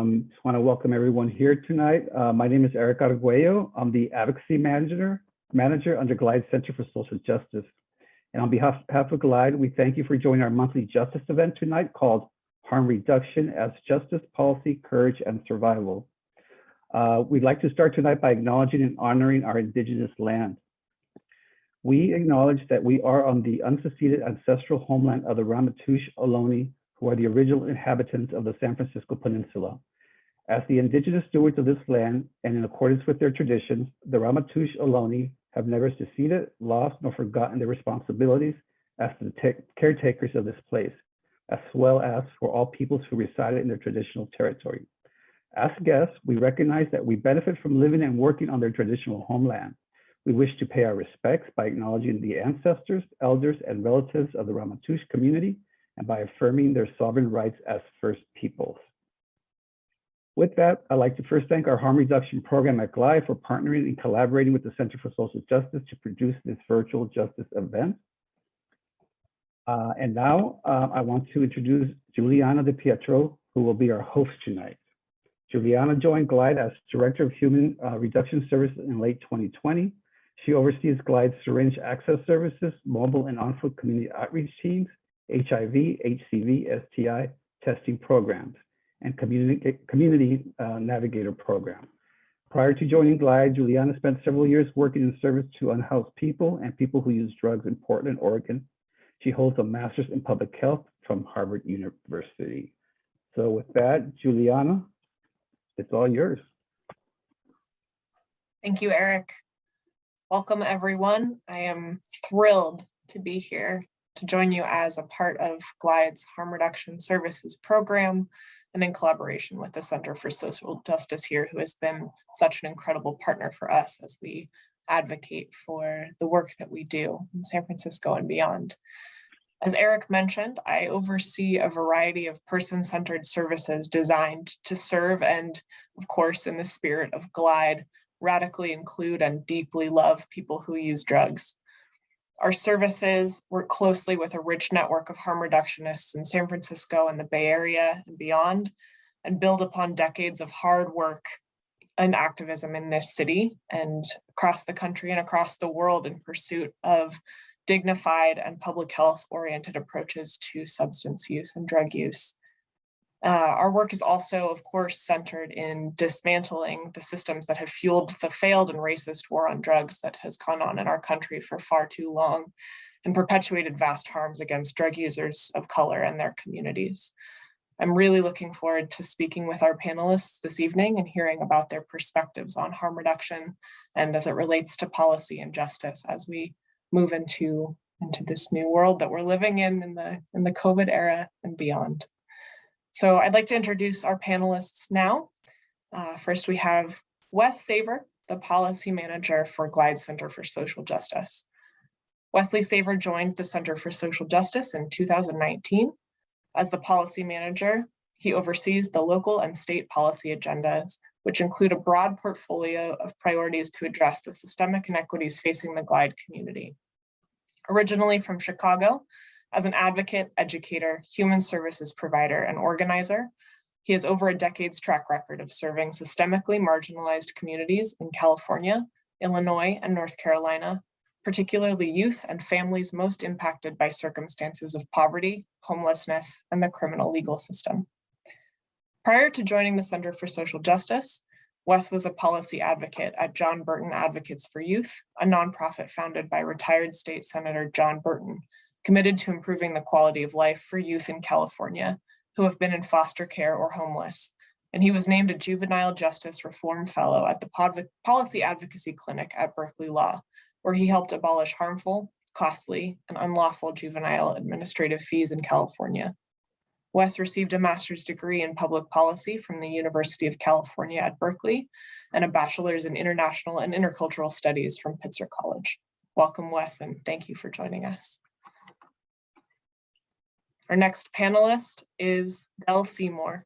Um, just want to welcome everyone here tonight. Uh, my name is Eric Arguello. I'm the Advocacy Manager, Manager under Glide Center for Social Justice. And on behalf, behalf of Glide, we thank you for joining our monthly justice event tonight called Harm Reduction as Justice, Policy, Courage, and Survival. Uh, we'd like to start tonight by acknowledging and honoring our indigenous land. We acknowledge that we are on the unceded ancestral homeland of the Ramaytush Ohlone, who are the original inhabitants of the San Francisco Peninsula. As the indigenous stewards of this land, and in accordance with their traditions, the Ramaytush Ohlone have never seceded, lost, nor forgotten their responsibilities as the caretakers of this place, as well as for all peoples who resided in their traditional territory. As guests, we recognize that we benefit from living and working on their traditional homeland. We wish to pay our respects by acknowledging the ancestors, elders, and relatives of the Ramaytush community and by affirming their sovereign rights as First Peoples. With that, I'd like to first thank our harm reduction program at GLIDE for partnering and collaborating with the Center for Social Justice to produce this virtual justice event. Uh, and now uh, I want to introduce Juliana De Pietro, who will be our host tonight. Juliana joined GLIDE as Director of Human uh, Reduction Services in late 2020. She oversees GLIDE's syringe access services, mobile and on-foot community outreach teams, HIV, HCV, STI testing programs, and community, community uh, navigator program. Prior to joining GLIDE, Juliana spent several years working in service to unhoused people and people who use drugs in Portland, Oregon. She holds a master's in public health from Harvard University. So with that, Juliana, it's all yours. Thank you, Eric. Welcome, everyone. I am thrilled to be here to join you as a part of GLIDE's Harm Reduction Services program and in collaboration with the Center for Social Justice here, who has been such an incredible partner for us as we advocate for the work that we do in San Francisco and beyond. As Eric mentioned, I oversee a variety of person-centered services designed to serve and, of course, in the spirit of GLIDE, radically include and deeply love people who use drugs. Our services work closely with a rich network of harm reductionists in San Francisco and the Bay Area and beyond, and build upon decades of hard work and activism in this city and across the country and across the world in pursuit of dignified and public health oriented approaches to substance use and drug use. Uh, our work is also, of course, centered in dismantling the systems that have fueled the failed and racist war on drugs that has gone on in our country for far too long and perpetuated vast harms against drug users of color and their communities. I'm really looking forward to speaking with our panelists this evening and hearing about their perspectives on harm reduction and as it relates to policy and justice as we move into, into this new world that we're living in in the, in the COVID era and beyond. So I'd like to introduce our panelists now. Uh, first, we have Wes Saver, the policy manager for Glide Center for Social Justice. Wesley Saver joined the Center for Social Justice in 2019. As the policy manager, he oversees the local and state policy agendas, which include a broad portfolio of priorities to address the systemic inequities facing the GLIDE community. Originally from Chicago, as an advocate, educator, human services provider, and organizer, he has over a decade's track record of serving systemically marginalized communities in California, Illinois, and North Carolina, particularly youth and families most impacted by circumstances of poverty, homelessness, and the criminal legal system. Prior to joining the Center for Social Justice, Wes was a policy advocate at John Burton Advocates for Youth, a nonprofit founded by retired state Senator John Burton, committed to improving the quality of life for youth in California who have been in foster care or homeless. And he was named a Juvenile Justice Reform Fellow at the Policy Advocacy Clinic at Berkeley Law, where he helped abolish harmful, costly, and unlawful juvenile administrative fees in California. Wes received a master's degree in public policy from the University of California at Berkeley and a bachelor's in international and intercultural studies from Pitzer College. Welcome, Wes, and thank you for joining us. Our next panelist is Del Seymour.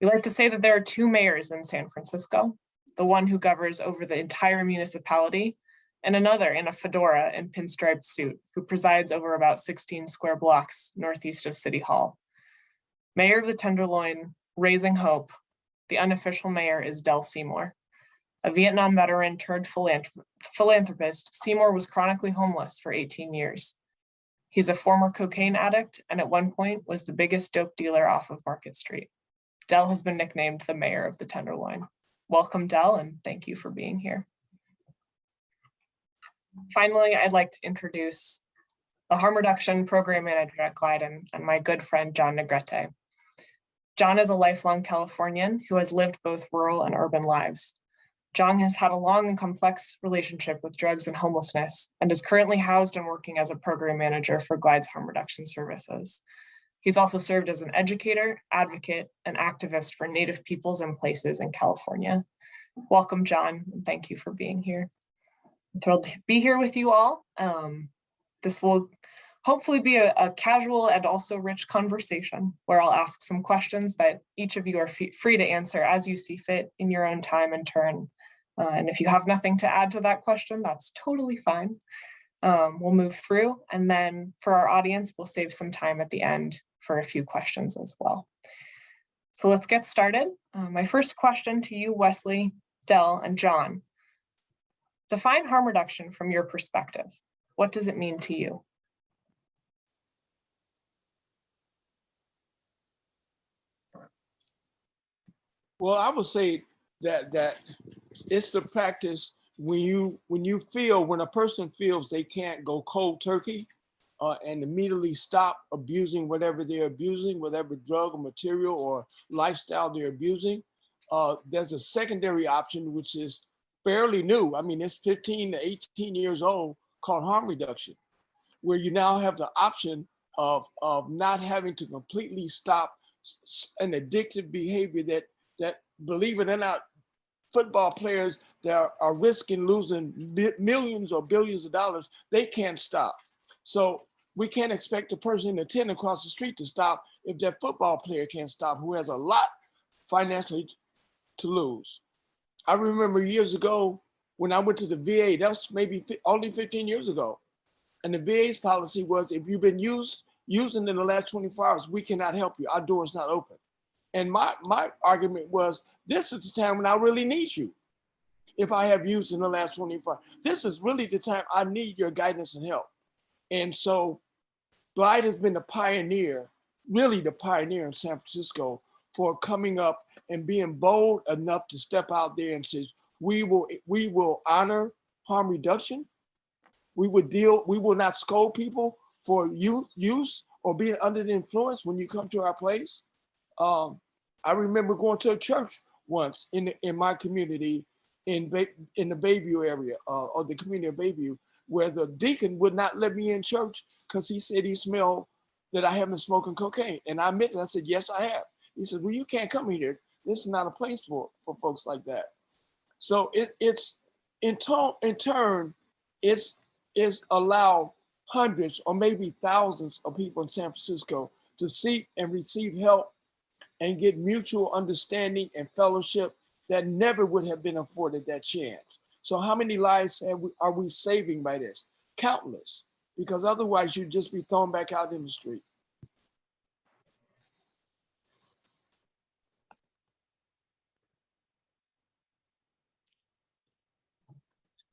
We like to say that there are two mayors in San Francisco, the one who governs over the entire municipality and another in a fedora and pinstriped suit who presides over about 16 square blocks northeast of City Hall. Mayor of the Tenderloin, raising hope, The unofficial mayor is Del Seymour. A Vietnam veteran turned philanthrop- philanthropist, Seymour was chronically homeless for 18 years. He's a former cocaine addict and at one point was the biggest dope dealer off of Market Street. Del has been nicknamed the mayor of the Tenderloin. Welcome, Del, and thank you for being here. Finally, I'd like to introduce the harm reduction program manager at Glyden and my good friend, John Negrete. John is a lifelong Californian who has lived both rural and urban lives. John has had a long and complex relationship with drugs and homelessness and is currently housed and working as a program manager for Glide's harm reduction services. He's also served as an educator, advocate, and activist for Native peoples and places in California. Welcome, John, and thank you for being here. I'm thrilled to be here with you all. Um, this will hopefully be a, a casual and also rich conversation where I'll ask some questions that each of you are free to answer as you see fit in your own time and turn. Uh, and if you have nothing to add to that question, that's totally fine. Um, we'll move through and then for our audience, we'll save some time at the end for a few questions as well. So let's get started. Uh, my first question to you, Wesley, Del, and John. Define harm reduction from your perspective. What does it mean to you? Well, I would say that that it's the practice when you when you feel when a person feels they can't go cold turkey uh, and immediately stop abusing whatever they're abusing, whatever drug or material or lifestyle they're abusing. Uh, there's a secondary option which is fairly new. I mean, it's 15 to 18 years old called harm reduction, where you now have the option of of not having to completely stop an addictive behavior that that believe it or not, football players that are, risking losing millions or billions of dollars, they can't stop. So we can't expect the person in the tent across the street to stop if that football player can't stop, who has a lot financially to lose. I remember years ago when I went to the VA, that was maybe only 15 years ago. And the VA's policy was if you've been used using in the last 24 hours, we cannot help you. Our door is not open. And my my argument was, this is the time when I really need you. If I have used in the last 24, this is really the time I need your guidance and help. And so Glide has been the pioneer, really the pioneer in San Francisco for coming up and being bold enough to step out there and says, we will we will honor harm reduction. We would deal, we will not scold people for use or being under the influence when you come to our place. Um, I remember going to a church once in the, in my community in Bay, in the Bayview area uh, or the community of Bayview, where the deacon would not let me in church because he said he smelled that I have been smoking cocaine, and I admitted I said yes I have. He said, well you can't come here. This is not a place for for folks like that. So it it's in in turn it's it's allowed hundreds or maybe thousands of people in San Francisco to seek and receive help and get mutual understanding and fellowship that never would have been afforded that chance. So how many lives we, are we saving by this? Countless, because otherwise you'd just be thrown back out in the street.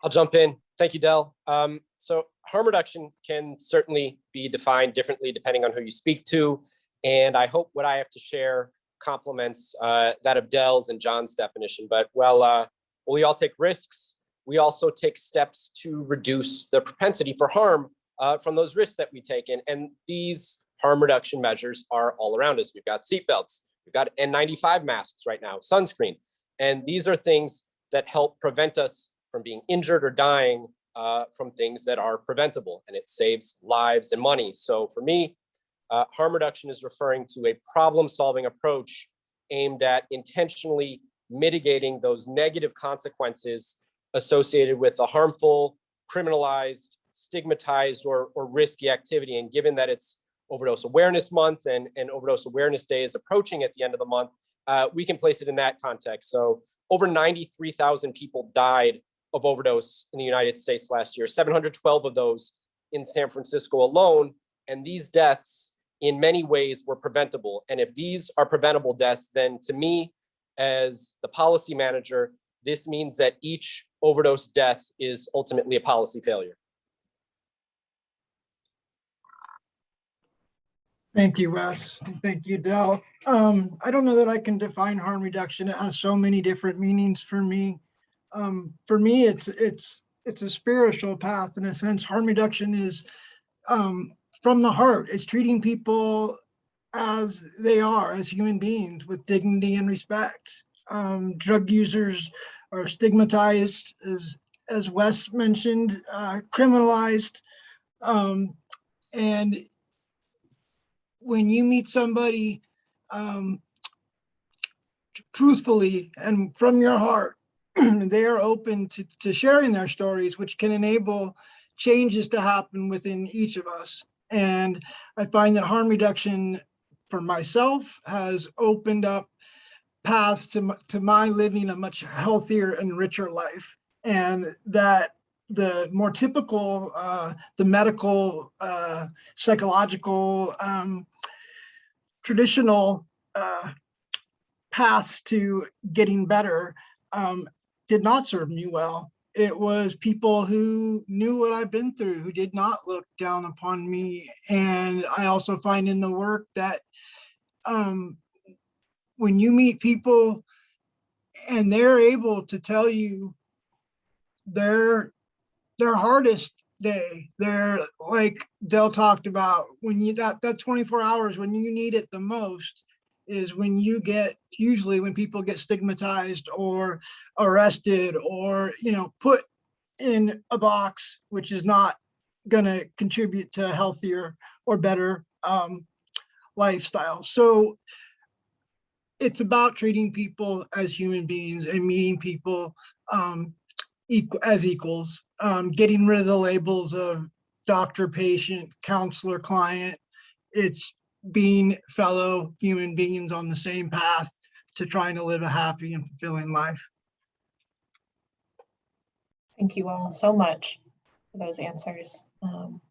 I'll jump in. Thank you, Del. Um, so harm reduction can certainly be defined differently depending on who you speak to. And I hope what I have to share complements uh, that of Del's and John's definition. But well, uh, we all take risks. We also take steps to reduce the propensity for harm uh, from those risks that we take. And, and these harm reduction measures are all around us. We've got seatbelts, we've got N95 masks right now, sunscreen. And these are things that help prevent us from being injured or dying uh, from things that are preventable and it saves lives and money. So for me, uh, harm reduction is referring to a problem solving approach aimed at intentionally mitigating those negative consequences associated with a harmful, criminalized, stigmatized or, or risky activity. And given that it's overdose awareness month and, and overdose awareness day is approaching at the end of the month, uh, we can place it in that context. So over 93,000 people died of overdose in the United States last year, 712 of those in San Francisco alone. And these deaths in many ways were preventable. And if these are preventable deaths, then to me, as the policy manager, this means that each overdose death is ultimately a policy failure. Thank you, Wes. Thank you, Del. Um, I don't know that I can define harm reduction. It has so many different meanings for me. Um, for me, it's, it's, it's a spiritual path in a sense. Harm reduction is, um, from the heart. It's treating people as they are, as human beings with dignity and respect. Um, drug users are stigmatized, as, as Wes mentioned, uh, criminalized. Um, and when you meet somebody um, truthfully and from your heart, they are open to, to sharing their stories, which can enable changes to happen within each of us. And I find that harm reduction for myself has opened up paths to, to my living a much healthier and richer life. And that the more typical, uh, the medical, uh, psychological, um, traditional uh, paths to getting better um, did not serve me well. It was people who knew what I've been through, who did not look down upon me. And I also find in the work that um, when you meet people and they're able to tell you their their hardest day, their like Del talked about, when you that that 24 hours when you need it the most is when you get usually when people get stigmatized or arrested or you know put in a box which is not going to contribute to a healthier or better um, lifestyle. So it's about treating people as human beings and meeting people um, equal as equals um, getting rid of the labels of doctor patient counselor client. It's being fellow human beings on the same path to trying to live a happy and fulfilling life. Thank you all so much for those answers. Um,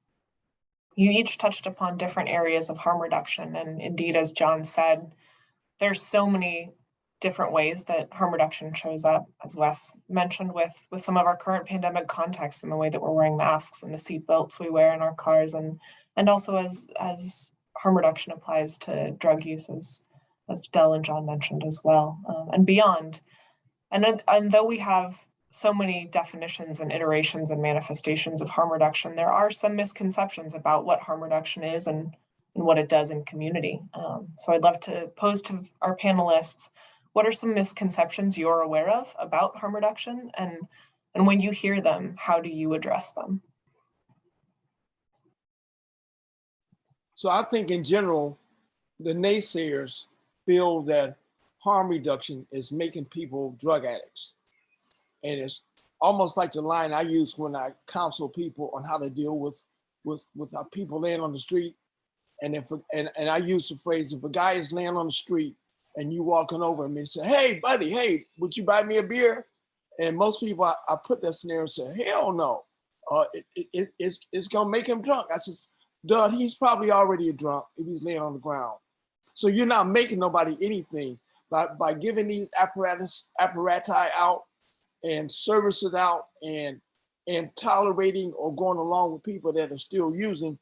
You each touched upon different areas of harm reduction, and indeed, as John said, there's so many different ways that harm reduction shows up, as Wes mentioned with, with some of our current pandemic context and the way that we're wearing masks and the seat belts we wear in our cars, and, and also as, as harm reduction applies to drug use, as, as Del and John mentioned as well, um, and beyond. And, and though we have so many definitions and iterations and manifestations of harm reduction, there are some misconceptions about what harm reduction is and, and what it does in community. Um, so I'd love to pose to our panelists, what are some misconceptions you're aware of about harm reduction? And, and when you hear them, how do you address them? So I think in general, the naysayers feel that harm reduction is making people drug addicts. And it's almost like the line I use when I counsel people on how to deal with with with our people laying on the street. And if and, and I use the phrase if a guy is laying on the street and you walking over him and say, Hey buddy, hey, would you buy me a beer? And most people I, I put that scenario and say, Hell no. Uh, it, it, it- it's, it's gonna make him drunk. I said, Duh, he's probably already a drunk if he's laying on the ground. So you're not making nobody anything by, by giving these apparatus apparati out and services out and and tolerating or going along with people that are still using.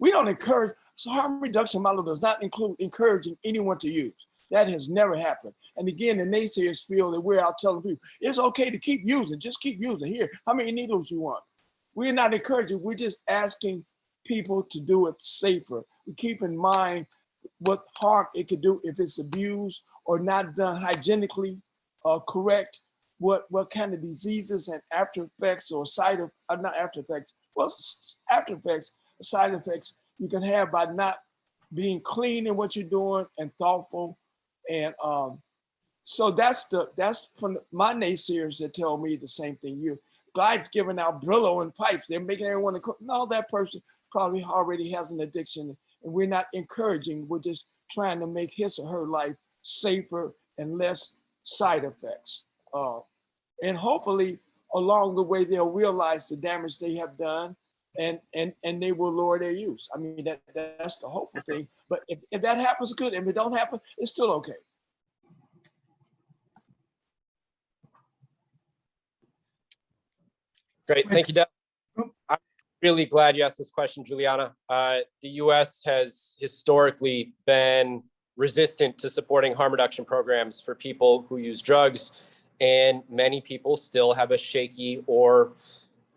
We don't encourage, so harm reduction model does not include encouraging anyone to use. That has never happened. And again, the naysayers feel that we're out telling people, it's okay to keep using, just keep using. Here, how many needles you want? We're not encouraging, we're just asking people to do it safer. We keep in mind what harm it could do if it's abused or not done hygienically uh, correct, what, what kind of diseases and after effects or side of, uh, not after effects, well, after effects, side effects you can have by not being clean in what you're doing and thoughtful. And um, so that's the, that's from my naysayers that tell me the same thing you. Glide's giving out Brillo and pipes. They're making everyone, no, that person probably already has an addiction and we're not encouraging, we're just trying to make his or her life safer and less side effects. Uh, and hopefully along the way, they'll realize the damage they have done and, and, and they will lower their use. I mean, that, that's the hopeful thing. But if, if that happens, good. If it don't happen, it's still okay. Great, thank you, Del. I'm really glad you asked this question, Juliana. Uh, The US has historically been resistant to supporting harm reduction programs for people who use drugs. And many people still have a shaky or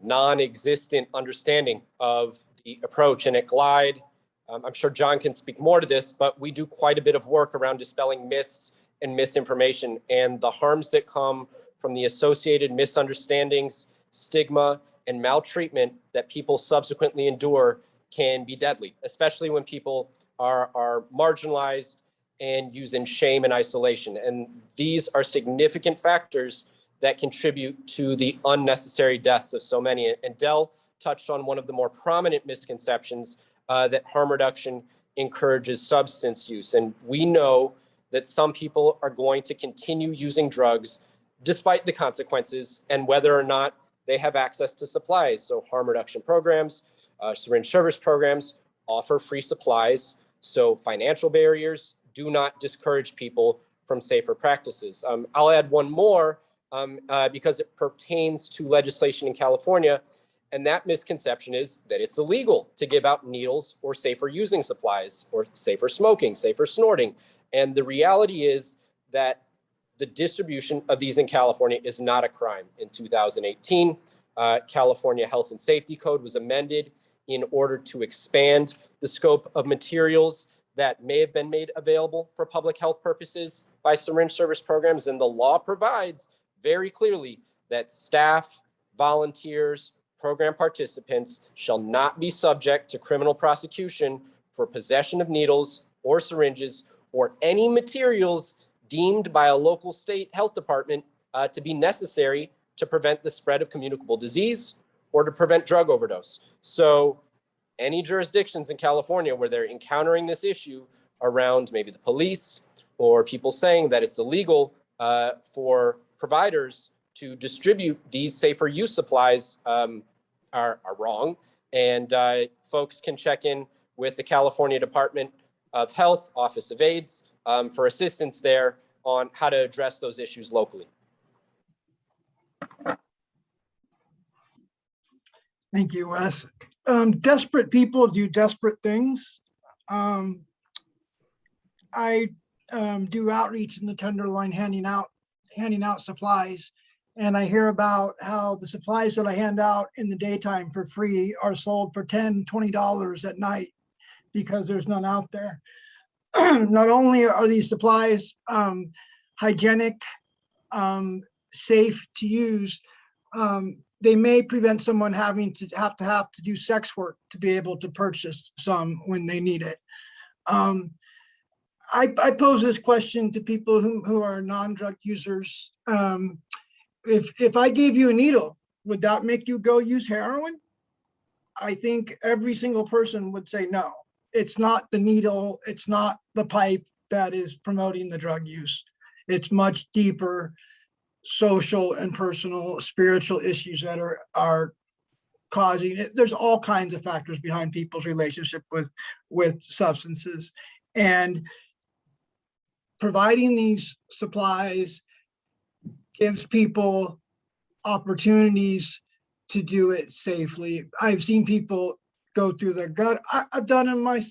non-existent understanding of the approach. And at Glide, um, I'm sure John can speak more to this, but we do quite a bit of work around dispelling myths and misinformation and the harms that come from the associated misunderstandings, stigma, and maltreatment that people subsequently endure can be deadly, especially when people are, are marginalized and used in shame and isolation. And these are significant factors that contribute to the unnecessary deaths of so many. And Del touched on one of the more prominent misconceptions uh, that harm reduction encourages substance use. And we know that some people are going to continue using drugs despite the consequences and whether or not they have access to supplies. So harm reduction programs, uh, syringe service programs offer free supplies. So financial barriers do not discourage people from safer practices. Um, I'll add one more um, uh, because it pertains to legislation in California. And that misconception is that it's illegal to give out needles or safer using supplies or safer smoking, safer snorting. And the reality is that the distribution of these in California is not a crime. In 2018, uh, California Health and Safety Code was amended in order to expand the scope of materials that may have been made available for public health purposes by syringe service programs. And the law provides very clearly that staff, volunteers, program participants shall not be subject to criminal prosecution for possession of needles or syringes or any materials deemed by a local state health department uh, to be necessary to prevent the spread of communicable disease or to prevent drug overdose. So any jurisdictions in California where they're encountering this issue around maybe the police or people saying that it's illegal uh, for providers to distribute these safer use supplies um, are, are wrong. And uh, folks can check in with the California Department of Health, Office of AIDS, um, for assistance there on how to address those issues locally. Thank you, Wes. Um, desperate people do desperate things. Um, I, um, do outreach in the Tenderloin handing out, handing out supplies. And I hear about how the supplies that I hand out in the daytime for free are sold for 10, 20 dollars at night because there's none out there. Not only are these supplies, um, hygienic, um, safe to use, um, they may prevent someone having to have to have to do sex work to be able to purchase some when they need it. Um, I, I pose this question to people who, who are non-drug users. Um, if, if I gave you a needle, would that make you go use heroin? I think every single person would say no. It's not the needle, it's not the pipe that is promoting the drug use. It's much deeper social and personal spiritual issues that are are causing it. There's all kinds of factors behind people's relationship with with substances and providing these supplies gives people opportunities to do it safely. I've seen people go through the gut. I, I've done in my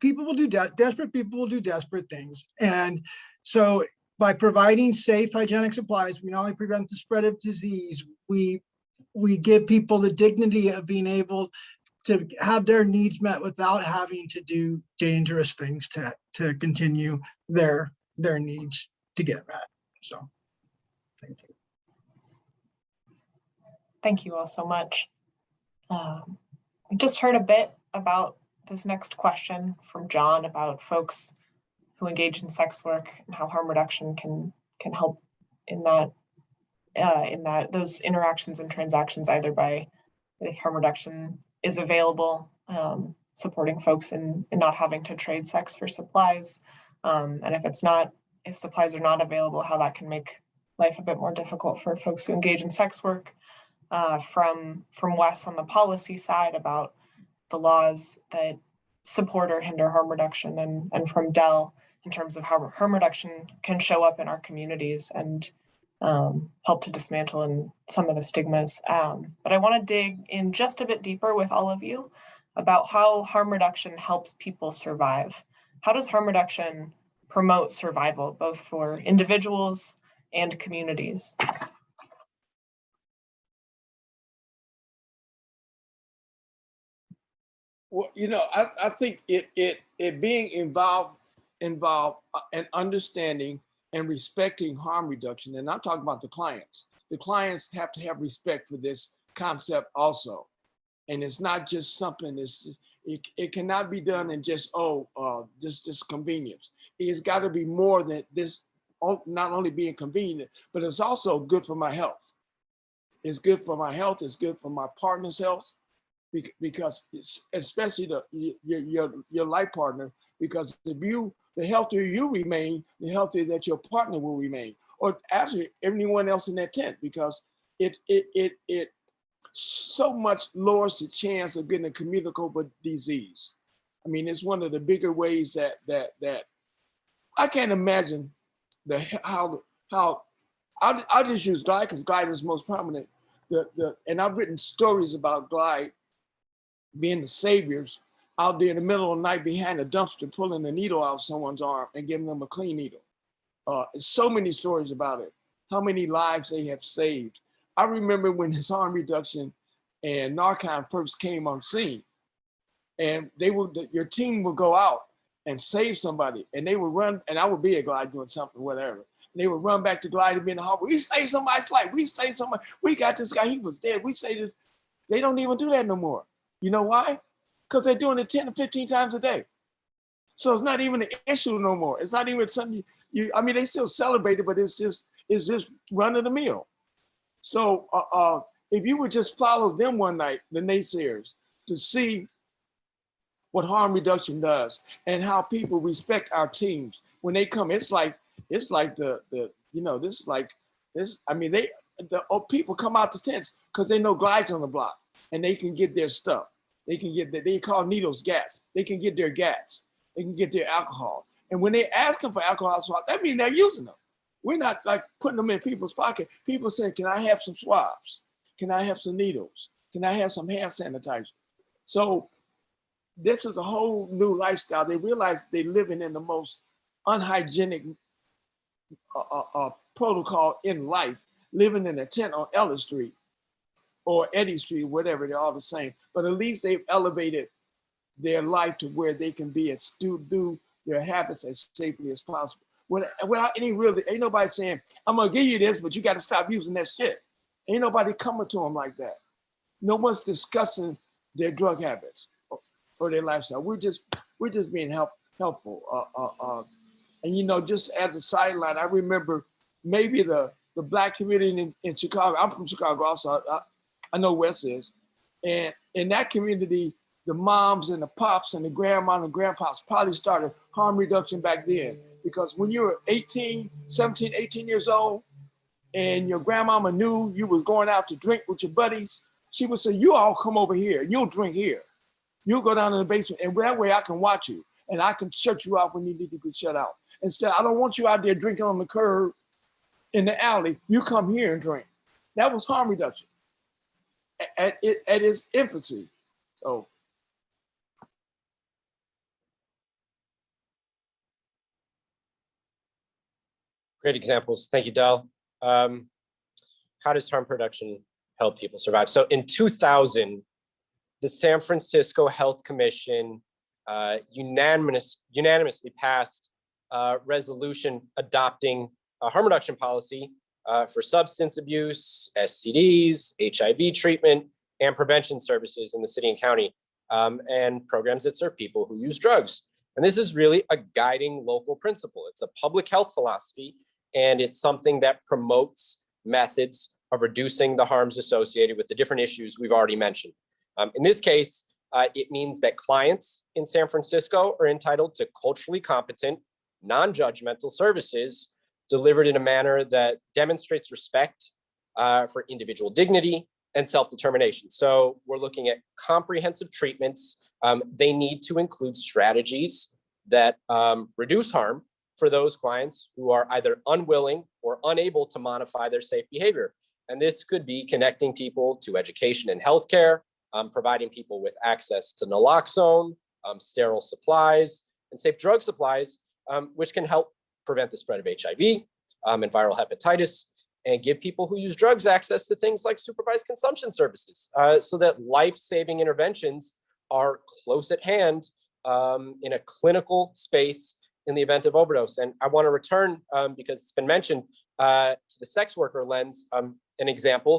people will do de- desperate people will do desperate things and so by providing safe hygienic supplies, we not only prevent the spread of disease, we we give people the dignity of being able to have their needs met without having to do dangerous things to to continue their their needs to get met. So thank you. Thank you all so much. Um, just heard a bit about this next question from John about folks who engage in sex work and how harm reduction can can help in that uh, in that those interactions and transactions either by if harm reduction is available, um, supporting folks in, in not having to trade sex for supplies, um, and if it's not, if supplies are not available, how that can make life a bit more difficult for folks who engage in sex work uh, from from Wes on the policy side about the laws that support or hinder harm reduction, and and from Del in terms of how harm reduction can show up in our communities and um, help to dismantle and some of the stigmas. Um, but I want to dig in just a bit deeper with all of you about how harm reduction helps people survive. How does harm reduction promote survival, both for individuals and communities? Well, you know, I, I think it it it being involved involved uh, and understanding and respecting harm reduction, and I'm talking about the clients. The clients have to have respect for this concept also, and it's not just something. It's just, it it cannot be done in just oh uh just this convenience. It's got to be more than this. oh, Not only being convenient, but it's also good for my health. It's good for my health. It's good for my partner's health because especially the your your your life partner because if you the healthier you remain the healthier that your partner will remain or actually everyone else in that tent because it it it it so much lowers the chance of getting a communicable disease. I mean it's one of the bigger ways that that that i can't imagine the how how I'll, I'll just use glide because glide is most prominent. The the and i've written stories about glide being the saviors out there in the middle of the night behind a dumpster pulling a needle out of someone's arm and giving them a clean needle. Uh, so many stories about it, how many lives they have saved. I remember when this harm reduction and Narcan first came on scene and they would, your team would go out and save somebody and they would run, and I would be a glide doing something, whatever. And they would run back to glide and be in the hall. We saved somebody's life. We saved somebody. We got this guy. He was dead. We saved this. They don't even do that no more. You know why? Because they're doing it 10 to 15 times a day. So it's not even an issue no more. It's not even something you, I mean, they still celebrate it, but it's just, it's just run of the mill. So uh, uh, if you would just follow them one night, the naysayers, to see what harm reduction does and how people respect our teams when they come, it's like, it's like the, the you know, this is like, this, I mean, they, the oh, people come out the tents because they know glides on the block and they can get their stuff. They can get that they call needles gas. They can get their gas. They can get their alcohol. And when they ask them for alcohol swabs, that means they're using them. We're not like putting them in people's pocket. People saying, "Can I have some swabs? Can I have some needles? Can I have some hand sanitizer?" So this is a whole new lifestyle. They realize they're living in the most unhygienic uh, uh, uh, protocol in life, living in a tent on Ellis Street or Eddy Street, whatever, they're all the same. But at least they've elevated their life to where they can be as do, do their habits as safely as possible. Without, any real, ain't nobody saying, I'm gonna give you this, but you gotta stop using that shit. Ain't nobody coming to them like that. No one's discussing their drug habits or, or their lifestyle. We're just, we're just being help, helpful. Uh, uh, uh, and you know, just as a sideline, I remember maybe the, the black community in, in Chicago, I'm from Chicago also, I, I know Wes is. And in that community, the moms and the pops and the grandma and the grandpops probably started harm reduction back then. Because when you were 18, 17, 18 years old, and your grandmama knew you was going out to drink with your buddies, she would say, you all come over here, you'll drink here. You'll go down in the basement, and that way I can watch you, and I can shut you off when you need to be shut out. Instead, I don't want you out there drinking on the curb in the alley. You come here and drink. That was harm reduction at, at, at its infancy. So Great examples. Thank you, Del. Um, how does harm production help people survive? So in 2000, the San Francisco Health Commission uh, unanimous, unanimously passed a resolution adopting a harm reduction policy uh, for substance abuse, STDs, HIV treatment, and prevention services in the city and county, um, and programs that serve people who use drugs. And this is really a guiding local principle. It's a public health philosophy, and it's something that promotes methods of reducing the harms associated with the different issues we've already mentioned. Um, in this case, uh, it means that clients in San Francisco are entitled to culturally competent, non-judgmental services delivered in a manner that demonstrates respect uh, for individual dignity and self-determination. So we're looking at comprehensive treatments. Um, they need to include strategies that um, reduce harm for those clients who are either unwilling or unable to modify their safe behavior. And this could be connecting people to education and healthcare, um, providing people with access to naloxone, um, sterile supplies, and safe drug supplies, um, which can help prevent the spread of HIV um, and viral hepatitis, and give people who use drugs access to things like supervised consumption services, uh, so that life-saving interventions are close at hand um, in a clinical space in the event of overdose. And I want to return, um, because it's been mentioned, uh, to the sex worker lens, um, an example.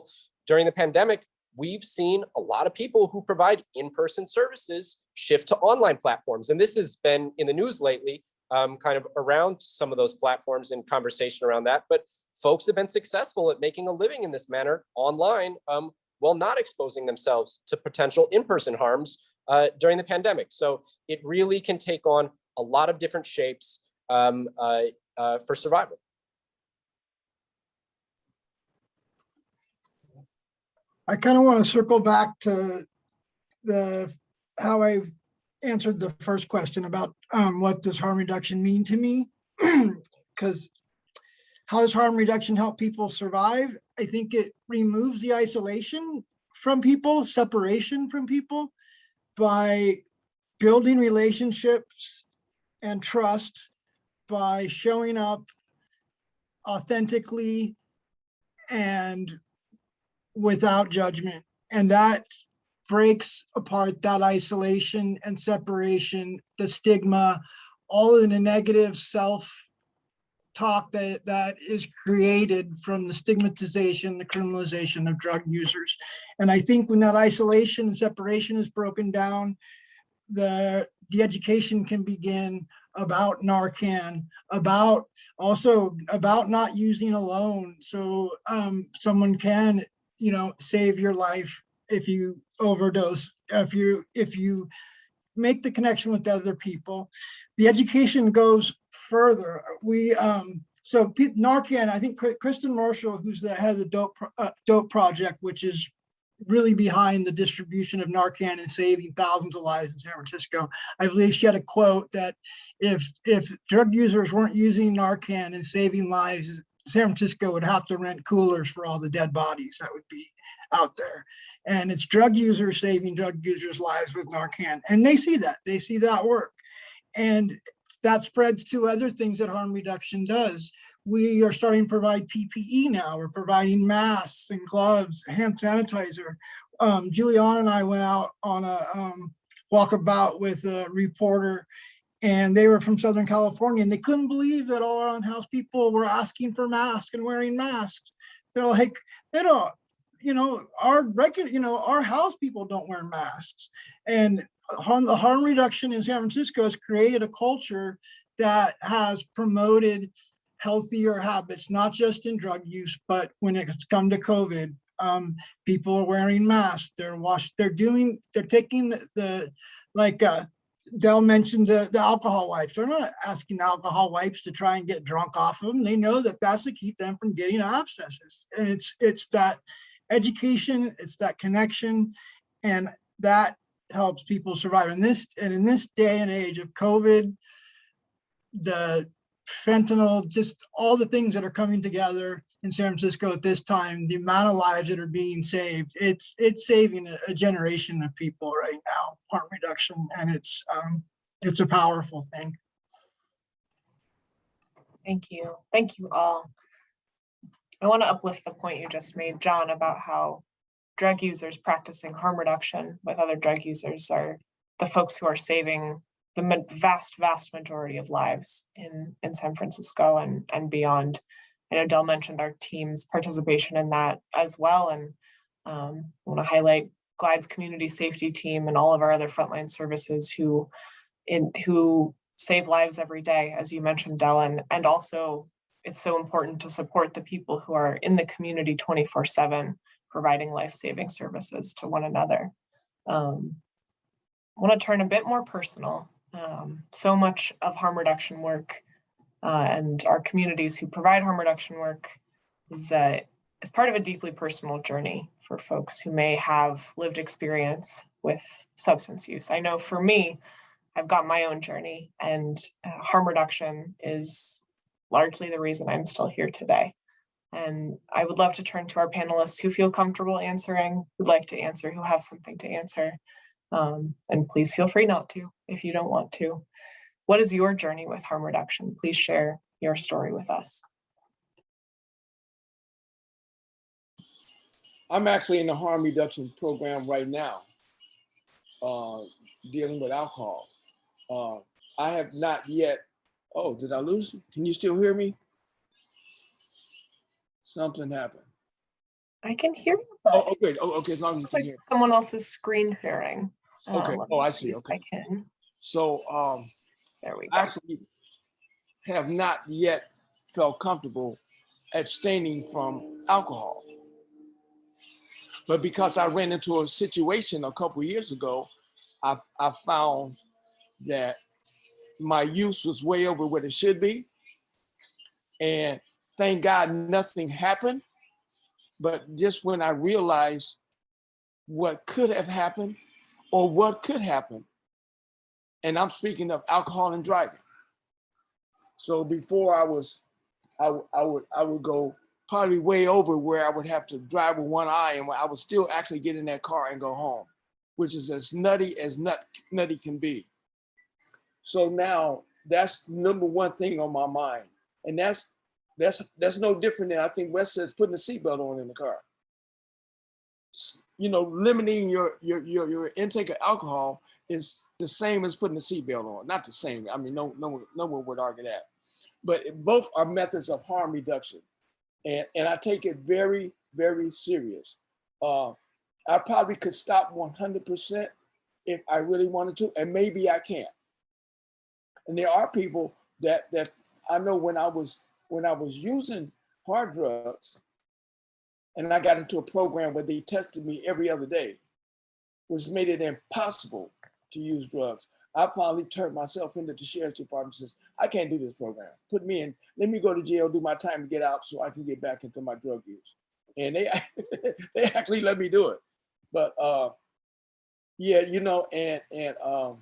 During the pandemic, we've seen a lot of people who provide in-person services shift to online platforms. And this has been in the news lately, um, kind of around some of those platforms and conversation around that. But folks have been successful at making a living in this manner online um, while not exposing themselves to potential in-person harms uh, during the pandemic. So it really can take on a lot of different shapes um, uh, uh, for survival. I kind of want to circle back to the, how I answered the first question about um, what does harm reduction mean to me? Because how does harm reduction help people survive? I think it removes the isolation from people, separation from people by building relationships and trust by showing up authentically and without judgment. And that breaks apart that isolation and separation, the stigma, all in the negative self talk that that is created from the stigmatization, the criminalization of drug users. And I think when that isolation and separation is broken down, the the education can begin about Narcan, about also about not using alone. So um, someone can, you know, save your life if you overdose, if you if you make the connection with other people. The education goes further. We um, so Narcan, I think Kristen Marshall, who's the head of the Dope uh, Dope Project, which is really behind the distribution of Narcan and saving thousands of lives in San Francisco. I believe she had a quote that if if drug users weren't using Narcan and saving lives, San Francisco would have to rent coolers for all the dead bodies that would be out there. And it's drug users saving drug users' lives with Narcan. And they see that, they see that work. And that spreads to other things that harm reduction does. We are starting to provide PPE now. We're providing masks and gloves, hand sanitizer. Um, and I went out on a um, walkabout with a reporter and they were from Southern California and they couldn't believe that all our unhoused people were asking for masks and wearing masks. They're like, they don't, you know, our regular, you know, our house people don't wear masks. And harm, the harm reduction in San Francisco has created a culture that has promoted healthier habits, not just in drug use, but when it's come to COVID, um, people are wearing masks, they're washed, they're doing, they're taking the, the like, uh, Del mentioned the, the alcohol wipes. They're not asking alcohol wipes to try and get drunk off of them. They know that that's to keep them from getting abscesses. And it's, it's that education, it's that connection, and that helps people survive. In this, and in this day and age of COVID, the fentanyl, just all the things that are coming together in San Francisco at this time, the amount of lives that are being saved, it's it's saving a, a generation of people right now, harm reduction, and it's um, it's a powerful thing. Thank you. Thank you all. I want to uplift the point you just made, John, about how drug users practicing harm reduction with other drug users are the folks who are saving the vast, vast majority of lives in, in San Francisco and, and beyond. I know Del mentioned our team's participation in that as well. And um, I want to highlight Glide's community safety team and all of our other frontline services who in who save lives every day, as you mentioned, Del, and, and also it's so important to support the people who are in the community 24 7 providing life-saving services to one another. Um, I want to turn a bit more personal. Um, so much of harm reduction work uh, and our communities who provide harm reduction work is, uh, is part of a deeply personal journey for folks who may have lived experience with substance use. I know for me, I've got my own journey and uh, harm reduction is largely the reason I'm still here today. And I would love to turn to our panelists who feel comfortable answering, who'd like to answer, who have something to answer. Um, and please feel free not to if you don't want to. What is your journey with harm reduction? Please share your story with us. I'm actually in the harm reduction program right now, uh, dealing with alcohol. Uh, I have not yet, oh, did I lose? you? Can you still hear me? Something happened. I can hear you, Oh, okay, oh, okay, as long as you can like hear. someone else's screen sharing. Uh, Okay. let Oh, I see. Okay. I can, So, um, there we I go. actually have not yet felt comfortable abstaining from alcohol. But because I ran into a situation a couple years ago, I, I found that my use was way over what it should be. And thank God nothing happened. But just when I realized what could have happened or what could happen, and I'm speaking of alcohol and driving. So before I was, I would I would go probably way over where I would have to drive with one eye, and I would still actually get in that car and go home, which is as nutty as nut nutty can be. So now that's number one thing on my mind, and that's that's that's no different than I think Wes says putting a seatbelt on in the car. You know, limiting your your your your intake of alcohol is the same as putting a seatbelt on. Not the same. I mean, no, no, no one would argue that. But both are methods of harm reduction, and and I take it very, very serious. Uh, I probably could stop 100% if I really wanted to, and maybe I can. And there are people that that I know when I was when I was using hard drugs, and I got into a program where they tested me every other day, which made it impossible to use drugs. I finally turned myself into the sheriff's department and says, I can't do this program. Put me in, let me go to jail, do my time and get out so I can get back into my drug use. And they they actually let me do it. But uh yeah, you know, and and um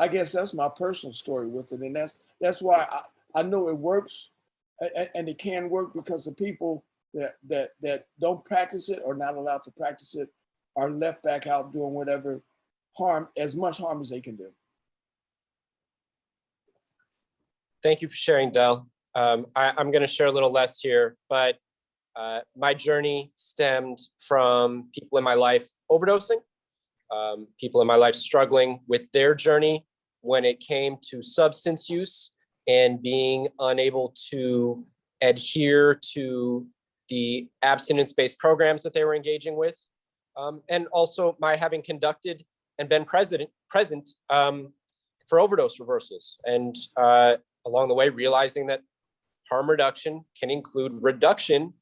I guess that's my personal story with it. And that's that's why I, I know it works a- a- and it can work because the people that that that don't practice it or not allowed to practice it are left back out doing whatever harm, as much harm as they can do. Thank you for sharing, Del. Um, I, I'm going to share a little less here, but uh, my journey stemmed from people in my life overdosing, um, people in my life struggling with their journey when it came to substance use and being unable to adhere to the abstinence-based programs that they were engaging with. Um, and also my having conducted and been president, present um, for overdose reversals. And uh, along the way, realizing that harm reduction can include reduction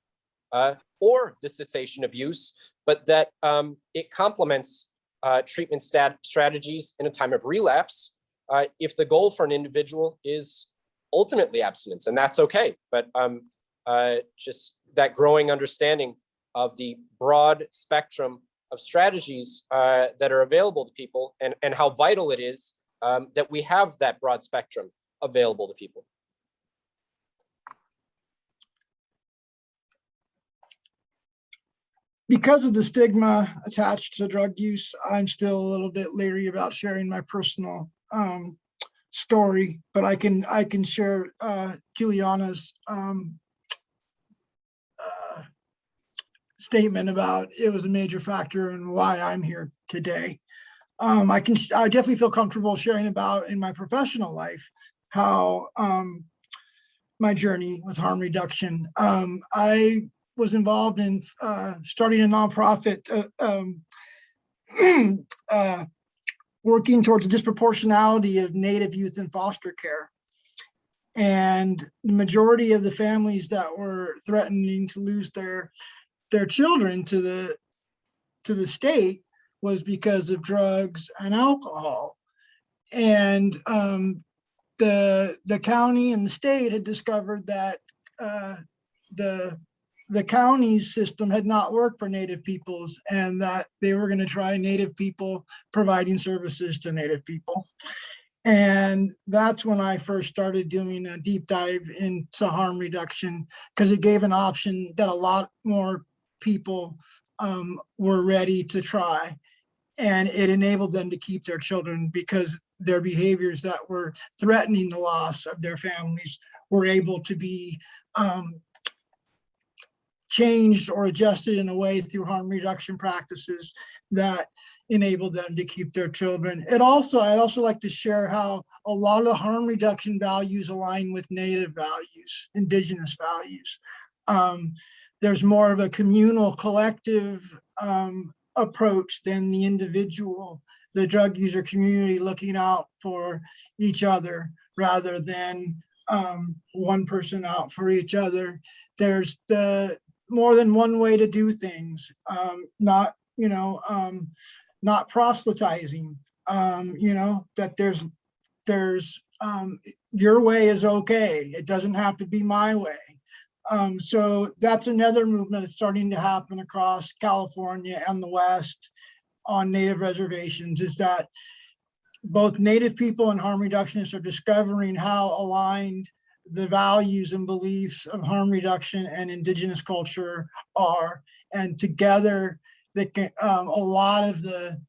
uh, or the cessation of use, but that um, it complements uh, treatment stat strategies in a time of relapse uh, if the goal for an individual is ultimately abstinence, and that's okay. But um, uh, just that growing understanding of the broad spectrum of strategies uh, that are available to people and, and how vital it is um, that we have that broad spectrum available to people. Because of the stigma attached to drug use, I'm still a little bit leery about sharing my personal um, story, but I can I can share uh, Juliana's um, uh, statement about it was a major factor in why I'm here today. Um, I can I definitely feel comfortable sharing about in my professional life how um, my journey with harm reduction. Um, I was involved in uh, starting a nonprofit, uh, um, uh, working towards the disproportionality of Native youth in foster care. And the majority of the families that were threatening to lose their their children to the to the state was because of drugs and alcohol. And um, the the county and the state had discovered that uh, the the county's system had not worked for Native peoples and that they were gonna try Native people providing services to Native people. And that's when I first started doing a deep dive into harm reduction because it gave an option that a lot more people um, were ready to try. And it enabled them to keep their children because their behaviors that were threatening the loss of their families were able to be um, changed or adjusted in a way through harm reduction practices that enabled them to keep their children. It also, I'd also like to share how a lot of harm reduction values align with native values, indigenous values. Um, there's more of a communal collective um, approach than the individual, the drug user community looking out for each other rather than um, one person out for each other. There's the more than one way to do things, um, not, you know, um, not proselytizing, um, you know, that there's, there's, um, your way is okay. It doesn't have to be my way. Um, so that's another movement that's starting to happen across California and the West on native reservations is that both native people and harm reductionists are discovering how aligned the values and beliefs of harm reduction and indigenous culture are. And together, they can, um, a lot of the,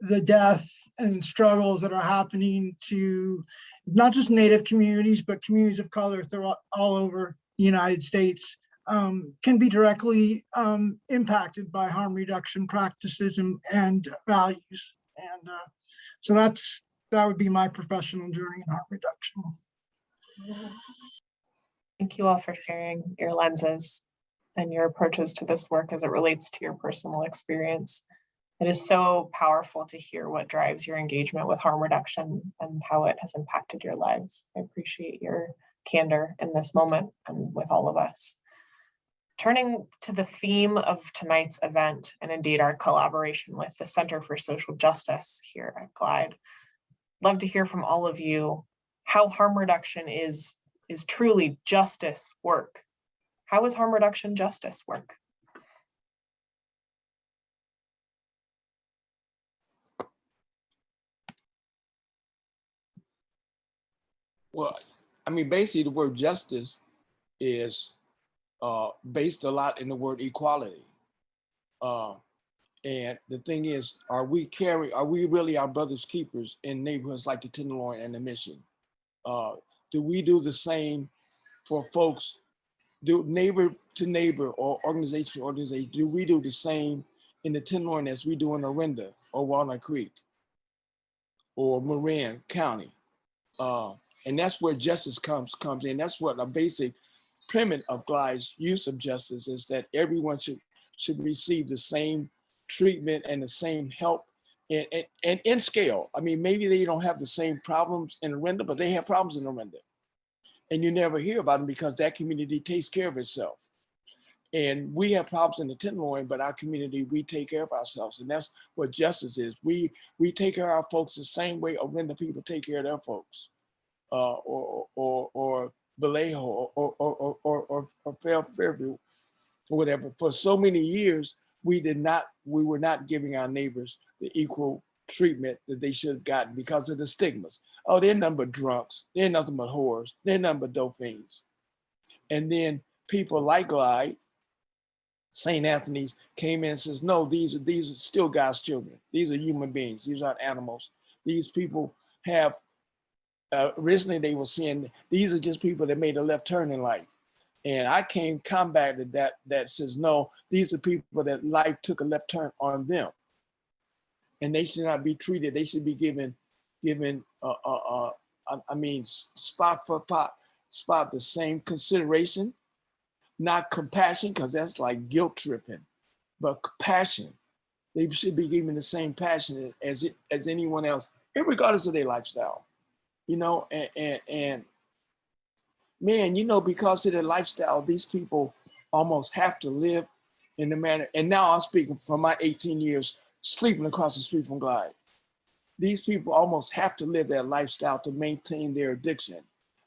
the death and struggles that are happening to not just native communities, but communities of color throughout all over the United States um, can be directly um, impacted by harm reduction practices and, and values. And uh, so that's, that would be my professional journey in harm reduction. Thank you all for sharing your lenses and your approaches to this work as it relates to your personal experience. It is so powerful to hear what drives your engagement with harm reduction and how it has impacted your lives. I appreciate your candor in this moment and with all of us. Turning to the theme of tonight's event and indeed our collaboration with the Center for Social Justice here at Glide. Love to hear from all of you how harm reduction is, is truly justice work. How is harm reduction justice work? Well, I mean, basically the word justice is uh, based a lot in the word equality. Uh, and the thing is, are we carry, are we really our brother's keepers in neighborhoods like the Tenderloin and the Mission? Uh, do we do the same for folks, do neighbor to neighbor or organization to organization, do we do the same in the Tenderloin as we do in Orinda or Walnut Creek or Marin County? Uh, and that's where justice comes comes in. That's what a basic premise of Glide's use of justice is that everyone should should receive the same treatment and the same help and, and, and in scale. I mean, maybe they don't have the same problems in Orinda, but they have problems in Orinda. And you never hear about them because that community takes care of itself. And we have problems in the Tenderloin, but our community, we take care of ourselves. And that's what justice is. We we take care of our folks the same way Orinda people take care of their folks. Uh, or, or, or Vallejo or, or, or, or, or, or Fairview or whatever. For so many years, we did not, we were not giving our neighbors the equal treatment that they should have gotten because of the stigmas. Oh, they're nothing but drunks. They're nothing but whores. They're nothing but dope fiends. And then people like Glide, St. Anthony's came in and says, no, these are, these are still God's children. These are human beings. These aren't animals. These people have, uh, originally they were saying, these are just people that made a left turn in life. And I came combated that, that says, no, these are people that life took a left turn on them. And they should not be treated, they should be given, given, uh, uh, uh, I, mean, spot for pot, spot the same consideration, not compassion, because that's like guilt tripping, but compassion. They should be given the same passion as it, as anyone else, regardless of their lifestyle, you know, and, and, and man, you know, because of their lifestyle, these people almost have to live in the manner. And now I'm speaking from my 18 years sleeping across the street from Glide. These people almost have to live that lifestyle to maintain their addiction.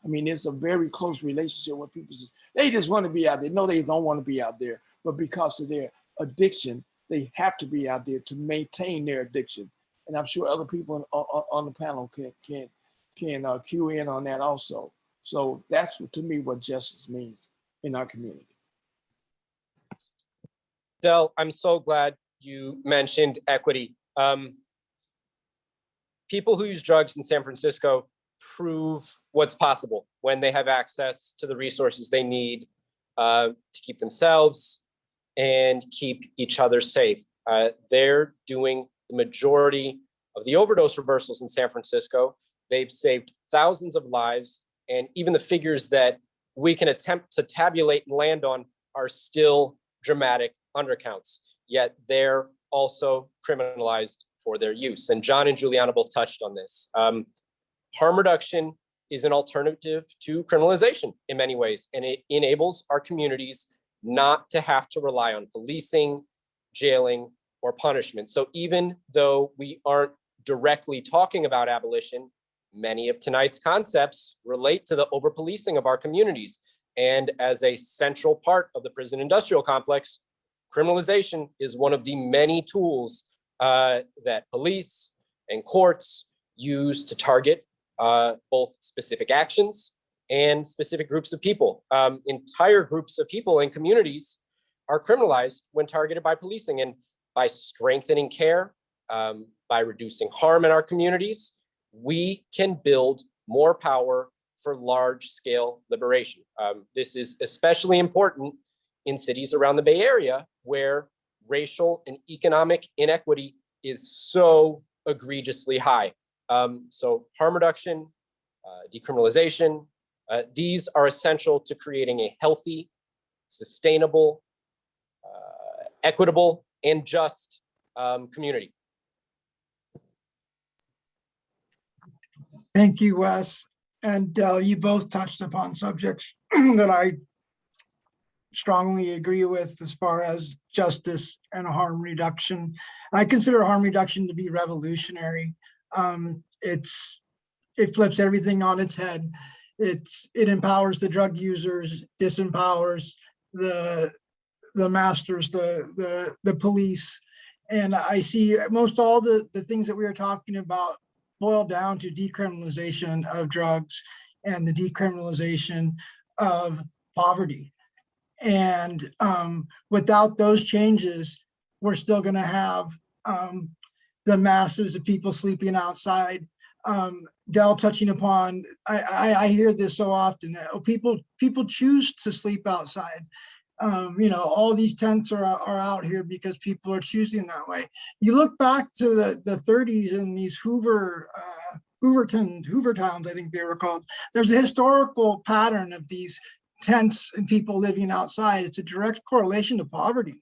I mean, it's a very close relationship with people. They just want to be out there. No, they don't want to be out there, but because of their addiction, they have to be out there to maintain their addiction. And I'm sure other people on, on, the panel can can can uh, cue in on that also. So that's to me what justice means in our community. Del, I'm so glad you mentioned equity. Um, people who use drugs in San Francisco prove what's possible when they have access to the resources they need uh, to keep themselves and keep each other safe. Uh, they're doing the majority of the overdose reversals in San Francisco. They've saved thousands of lives, and even the figures that we can attempt to tabulate and land on are still dramatic undercounts, yet they're also criminalized for their use. And John and Juliana both touched on this. Um, harm reduction is an alternative to criminalization in many ways, and it enables our communities not to have to rely on policing, jailing, or punishment. So even though we aren't directly talking about abolition, many of tonight's concepts relate to the over-policing of our communities. And as a central part of the prison industrial complex, criminalization is one of the many tools uh, that police and courts use to target uh, both specific actions and specific groups of people. Um, entire groups of people and communities are criminalized when targeted by policing and by strengthening care, um, by reducing harm in our communities, we can build more power for large scale liberation. Um, this is especially important in cities around the Bay Area where racial and economic inequity is so egregiously high. Um, so harm reduction, uh, decriminalization, uh, these are essential to creating a healthy, sustainable, uh, equitable, and just um, community. Thank you, Wes. And Del, you both touched upon subjects that I strongly agree with as far as justice and harm reduction. I consider harm reduction to be revolutionary. Um, it's, it flips everything on its head. It's, it empowers the drug users, disempowers the, the masters, the, the, the police. And I see most all the, the things that we are talking about boil down to decriminalization of drugs and the decriminalization of poverty. And um, without those changes, we're still going to have um, the masses of people sleeping outside. Um, Del touching upon, I, I, I hear this so often oh, people people choose to sleep outside. Um, you know, all these tents are, are out here because people are choosing that way. You look back to the, the 30s and these Hoover, uh, Hooverton, Hoover towns, I think they were called. There's a historical pattern of these tents and people living outside. It's a direct correlation to poverty.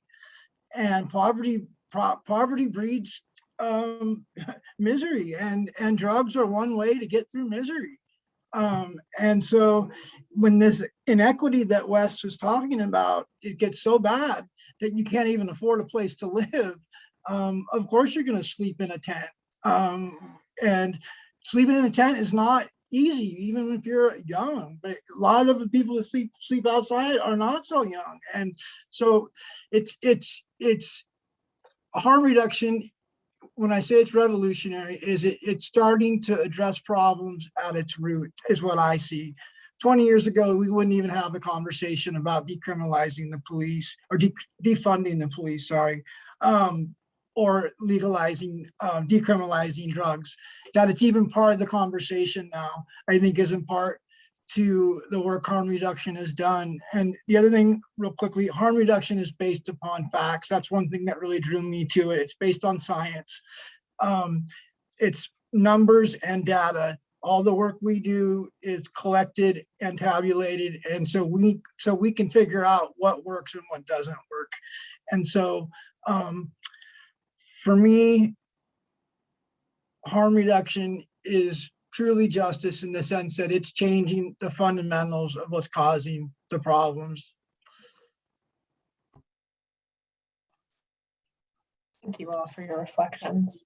And poverty pro poverty breeds um, misery and, and drugs are one way to get through misery. Um, and so when this inequity that Wes was talking about, it gets so bad that you can't even afford a place to live. Um, of course, you're going to sleep in a tent. Um, and sleeping in a tent is not easy, even if you're young. But a lot of the people that sleep sleep outside are not so young, and so it's it's it's harm reduction when I say it's revolutionary, is it, it's starting to address problems at its root, is what I see. 20 years ago, we wouldn't even have a conversation about decriminalizing the police or de defunding the police, sorry, um, or legalizing, uh, decriminalizing drugs. That it's even part of the conversation now, I think is in part to the work harm reduction has done. And the other thing, real quickly, harm reduction is based upon facts. That's one thing that really drew me to it. It's based on science. Um, it's numbers and data. All the work we do is collected and tabulated. And so we so we can figure out what works and what doesn't work. And so um, for me, harm reduction is truly justice in the sense that it's changing the fundamentals of what's causing the problems. Thank you all for your reflections.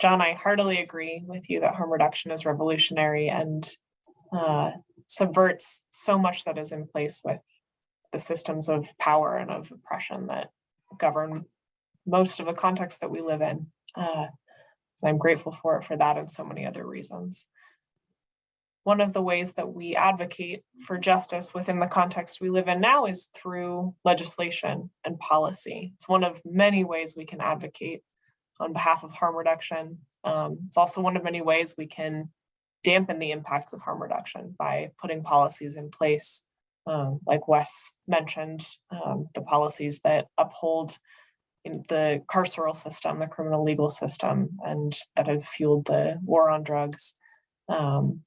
John, I heartily agree with you that harm reduction is revolutionary and uh, subverts so much that is in place with the systems of power and of oppression that govern most of the context that we live in. Uh, I'm grateful for it for that and so many other reasons. One of the ways that we advocate for justice within the context we live in now is through legislation and policy. It's one of many ways we can advocate on behalf of harm reduction. Um, it's also one of many ways we can dampen the impacts of harm reduction by putting policies in place, um, like Wes mentioned, um, the policies that uphold the carceral system, the criminal legal system, and that have fueled the war on drugs, um,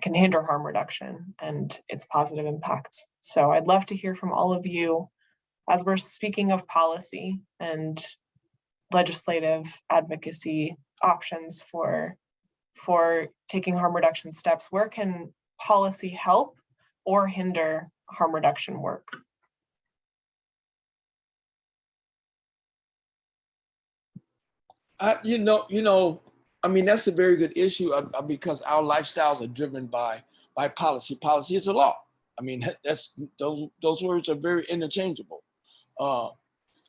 can hinder harm reduction and its positive impacts. So I'd love to hear from all of you as we're speaking of policy and legislative advocacy options for for taking harm reduction steps, where can policy help or hinder harm reduction work? I, you know, you know, I mean, that's a very good issue uh, uh, because our lifestyles are driven by by policy. Policy is a law. I mean, that's those those words are very interchangeable. Uh,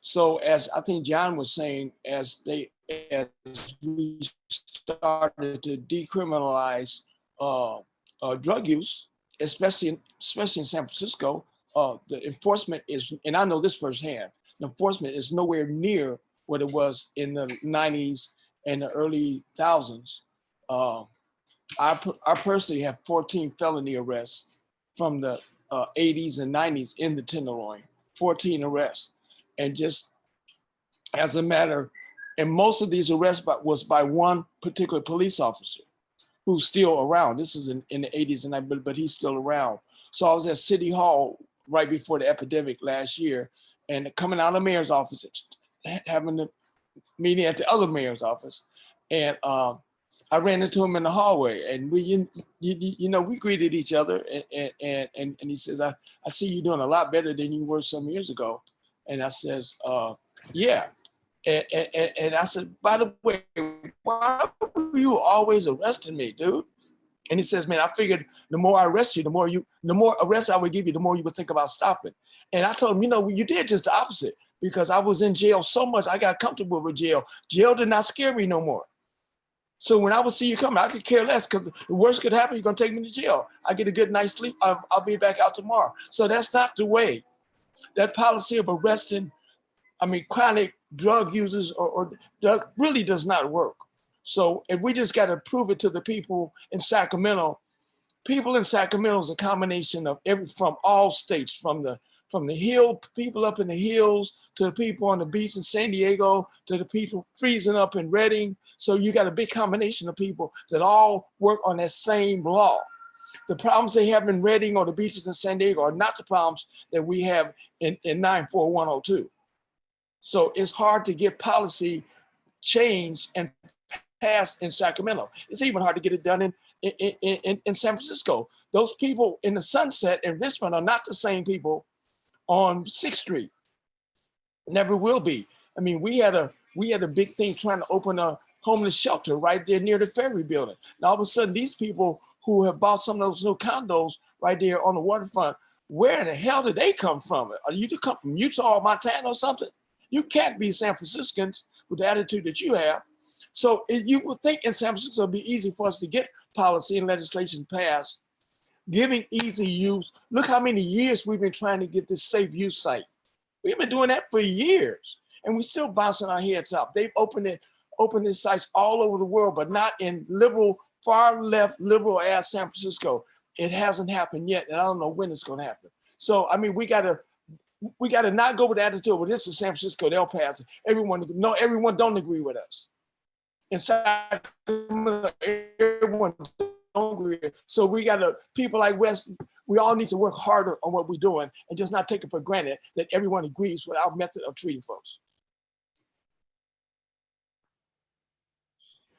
so as I think John was saying, as they as we started to decriminalize uh, uh, drug use, especially in, especially in San Francisco, uh, the enforcement is, and I know this firsthand, the enforcement is nowhere near what it was in the 90s and the early thousands. Uh, I, I personally have 14 felony arrests from the uh, 80s and 90s in the Tenderloin, 14 arrests. And just as a matter, and most of these arrests by, was by one particular police officer who's still around. This is in, in the 80s and I, but, but he's still around. So I was at City Hall right before the epidemic last year and coming out of mayor's office, having the meeting at the other mayor's office. And um, I ran into him in the hallway and we, you, you, you know, we greeted each other and, and, and, and and he says, I, I see you doing a lot better than you were some years ago. And I says, uh, yeah. And, and, and I said, by the way, why were you always arresting me, dude? And he says, man, I figured the more I arrest you, the more you, the more arrests I would give you, the more you would think about stopping. And I told him, you know, you did just the opposite because I was in jail so much, I got comfortable with jail. Jail did not scare me no more. So when I would see you coming, I could care less because the worst could happen, you're gonna take me to jail. I get a good night's sleep, I'll, I'll be back out tomorrow. So that's not the way. That policy of arresting, I mean, chronic drug users or, or really does not work. So if we just got to prove it to the people in Sacramento, people in Sacramento is a combination of every from all states, from the from the hill people up in the hills to the people on the beach in San Diego to the people freezing up in Redding. So you got a big combination of people that all work on that same law. The problems they have in Redding or the beaches in San Diego are not the problems that we have in, in 94102. So it's hard to get policy change and passed in Sacramento. It's even hard to get it done in, in, in, in San Francisco. Those people in the Sunset and Richmond are not the same people on Sixth Street. Never will be. I mean, we had a we had a big thing trying to open a homeless shelter right there near the ferry building. Now all of a sudden, these people who have bought some of those new condos right there on the waterfront, where in the hell did they come from? Are you to come from Utah or Montana or something? You can't be San Franciscans with the attitude that you have. So you would think in San Francisco it'd be easy for us to get policy and legislation passed, giving easy use. Look how many years we've been trying to get this safe use site. We've been doing that for years, and we're still bouncing our heads up. They've opened it, opened these sites all over the world, but not in liberal, far left, liberal ass San Francisco. It hasn't happened yet, and I don't know when it's going to happen. So I mean, we gotta we gotta not go with the attitude. Well, this is San Francisco. They'll pass it. Everyone, no, everyone don't agree with us in Sacramento, everyone don't. So we got to, people like Wes, we all need to work harder on what we're doing and just not take it for granted that everyone agrees with our method of treating folks.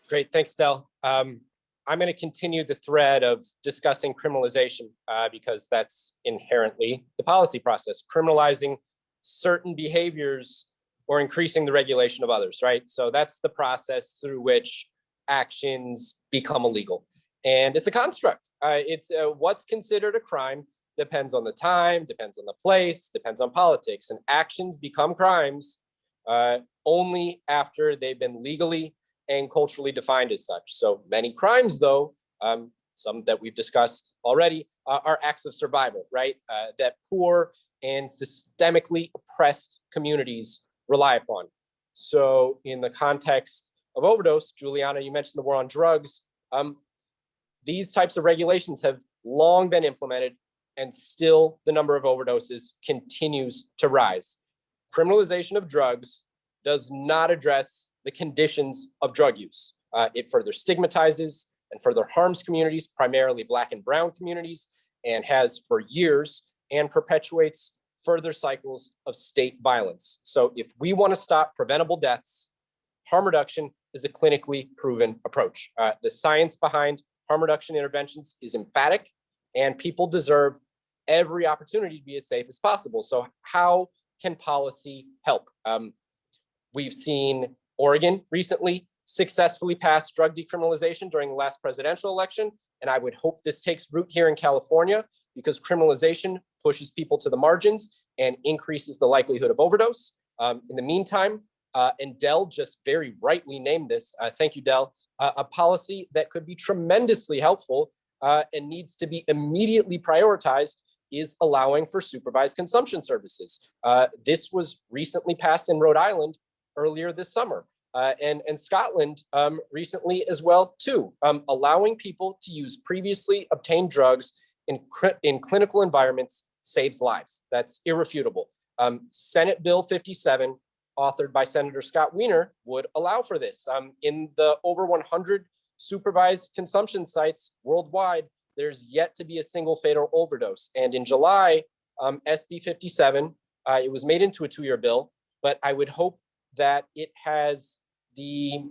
Great, thanks, Del. Um, I'm going to continue the thread of discussing criminalization uh, because that's inherently the policy process, criminalizing certain behaviors or increasing the regulation of others, right? So that's the process through which actions become illegal. And it's a construct. Uh, it's uh, what's considered a crime depends on the time, depends on the place, depends on politics, and actions become crimes uh, only after they've been legally and culturally defined as such. So many crimes, though, um, some that we've discussed already, uh, are acts of survival, right? Uh, that poor and systemically oppressed communities rely upon. So in the context of overdose, Juliana, you mentioned the war on drugs. Um, these types of regulations have long been implemented and still the number of overdoses continues to rise. Criminalization of drugs does not address the conditions of drug use. Uh, it further stigmatizes and further harms communities, primarily Black and Brown communities, and has for years and perpetuates further cycles of state violence. So if we want to stop preventable deaths, harm reduction is a clinically proven approach. Uh, the science behind harm reduction interventions is emphatic and people deserve every opportunity to be as safe as possible. So how can policy help? Um, we've seen Oregon recently successfully pass drug decriminalization during the last presidential election. And I would hope this takes root here in California because criminalization pushes people to the margins and increases the likelihood of overdose. Um, in the meantime, uh, and Del just very rightly named this, uh, thank you, Del, uh, a policy that could be tremendously helpful uh, and needs to be immediately prioritized is allowing for supervised consumption services. Uh, this was recently passed in Rhode Island earlier this summer. Uh, and, and Scotland um, recently as well too, um, allowing people to use previously obtained drugs in, in clinical environments saves lives. That's irrefutable. Um, Senate Bill 57, authored by Senator Scott Wiener, would allow for this. Um, in the over 100 supervised consumption sites worldwide, there's yet to be a single fatal overdose. And in July, um, SB 57, uh, it was made into a two-year bill, but I would hope that it has the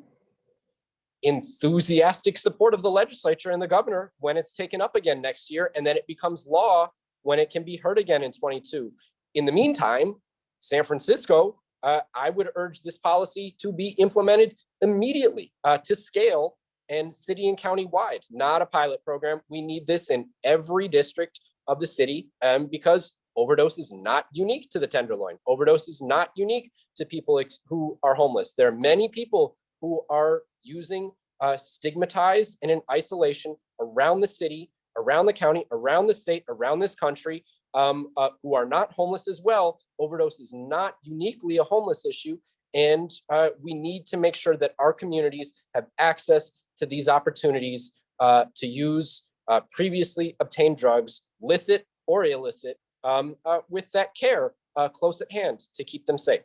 enthusiastic support of the legislature and the governor when it's taken up again next year, and then it becomes law when it can be heard again in 22. In the meantime, San Francisco, uh, I would urge this policy to be implemented immediately uh, to scale and city and county wide, not a pilot program. We need this in every district of the city um, because overdose is not unique to the Tenderloin. Overdose is not unique to people who are homeless. There are many people who are using uh, stigmatized and in isolation around the city, around the county, around the state, around this country, um, uh, who are not homeless as well. Overdose is not uniquely a homeless issue. And uh, we need to make sure that our communities have access to these opportunities uh, to use uh, previously obtained drugs, licit or illicit, um, uh, with that care uh, close at hand to keep them safe.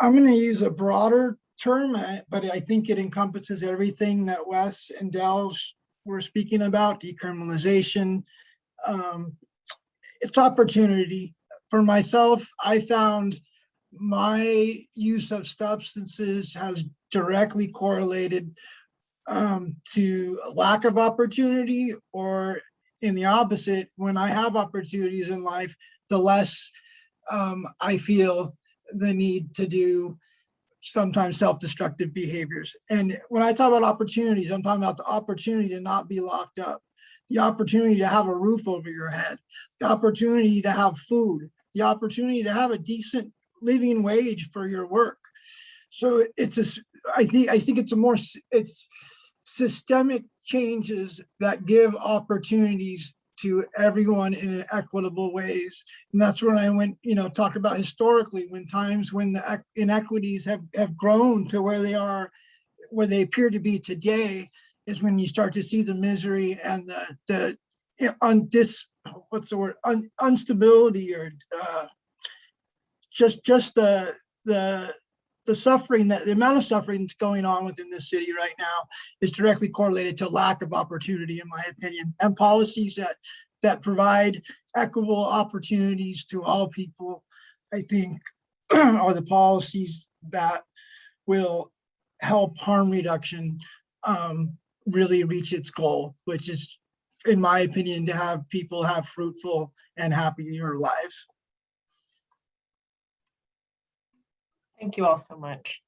I'm going to use a broader term, uh, but I think it encompasses everything that Wes and Del were speaking about, decriminalization. Um, it's opportunity. For myself, I found my use of substances has directly correlated um, to lack of opportunity or in the opposite, when I have opportunities in life, the less um, I feel the need to do sometimes self-destructive behaviors. And when I talk about opportunities, I'm talking about the opportunity to not be locked up, the opportunity to have a roof over your head, the opportunity to have food, the opportunity to have a decent living wage for your work. So it's a, I think, I think it's a more, it's systemic changes that give opportunities to everyone in equitable ways. And that's when I went, you know, talk about historically when times when the inequities have, have grown to where they are, where they appear to be today, is when you start to see the misery and the, the on this, what's the word, Un, instability or uh, just, just the, the, the suffering that the amount of suffering that's going on within this city right now is directly correlated to lack of opportunity, in my opinion, and policies that that provide equitable opportunities to all people, I think, are the policies that will help harm reduction um, really reach its goal, which is, in my opinion, to have people have fruitful and happier lives. Thank you all so much.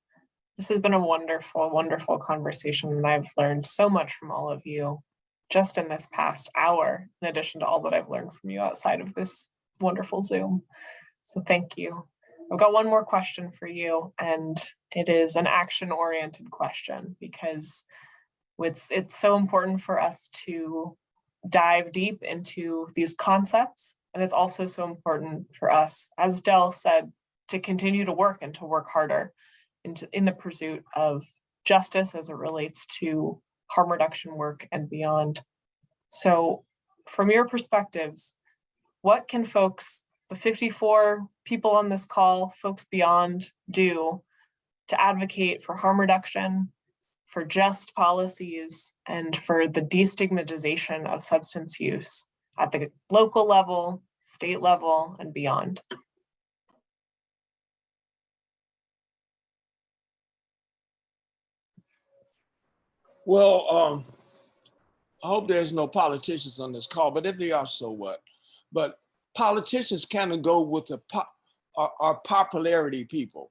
This has been a wonderful, wonderful conversation, and I've learned so much from all of you just in this past hour, in addition to all that I've learned from you outside of this wonderful Zoom. So thank you. I've got one more question for you, and it is an action-oriented question because it's, it's so important for us to dive deep into these concepts. And it's also so important for us, as Del said, to continue to work and to work harder into, in the pursuit of justice as it relates to harm reduction work and beyond. So from your perspectives, what can folks, the 54 people on this call, folks beyond do to advocate for harm reduction, for just policies, and for the destigmatization of substance use at the local level, state level, and beyond? Well, um, I hope there's no politicians on this call, but if they are, so what? But politicians kind of go with the pop, our, popularity people.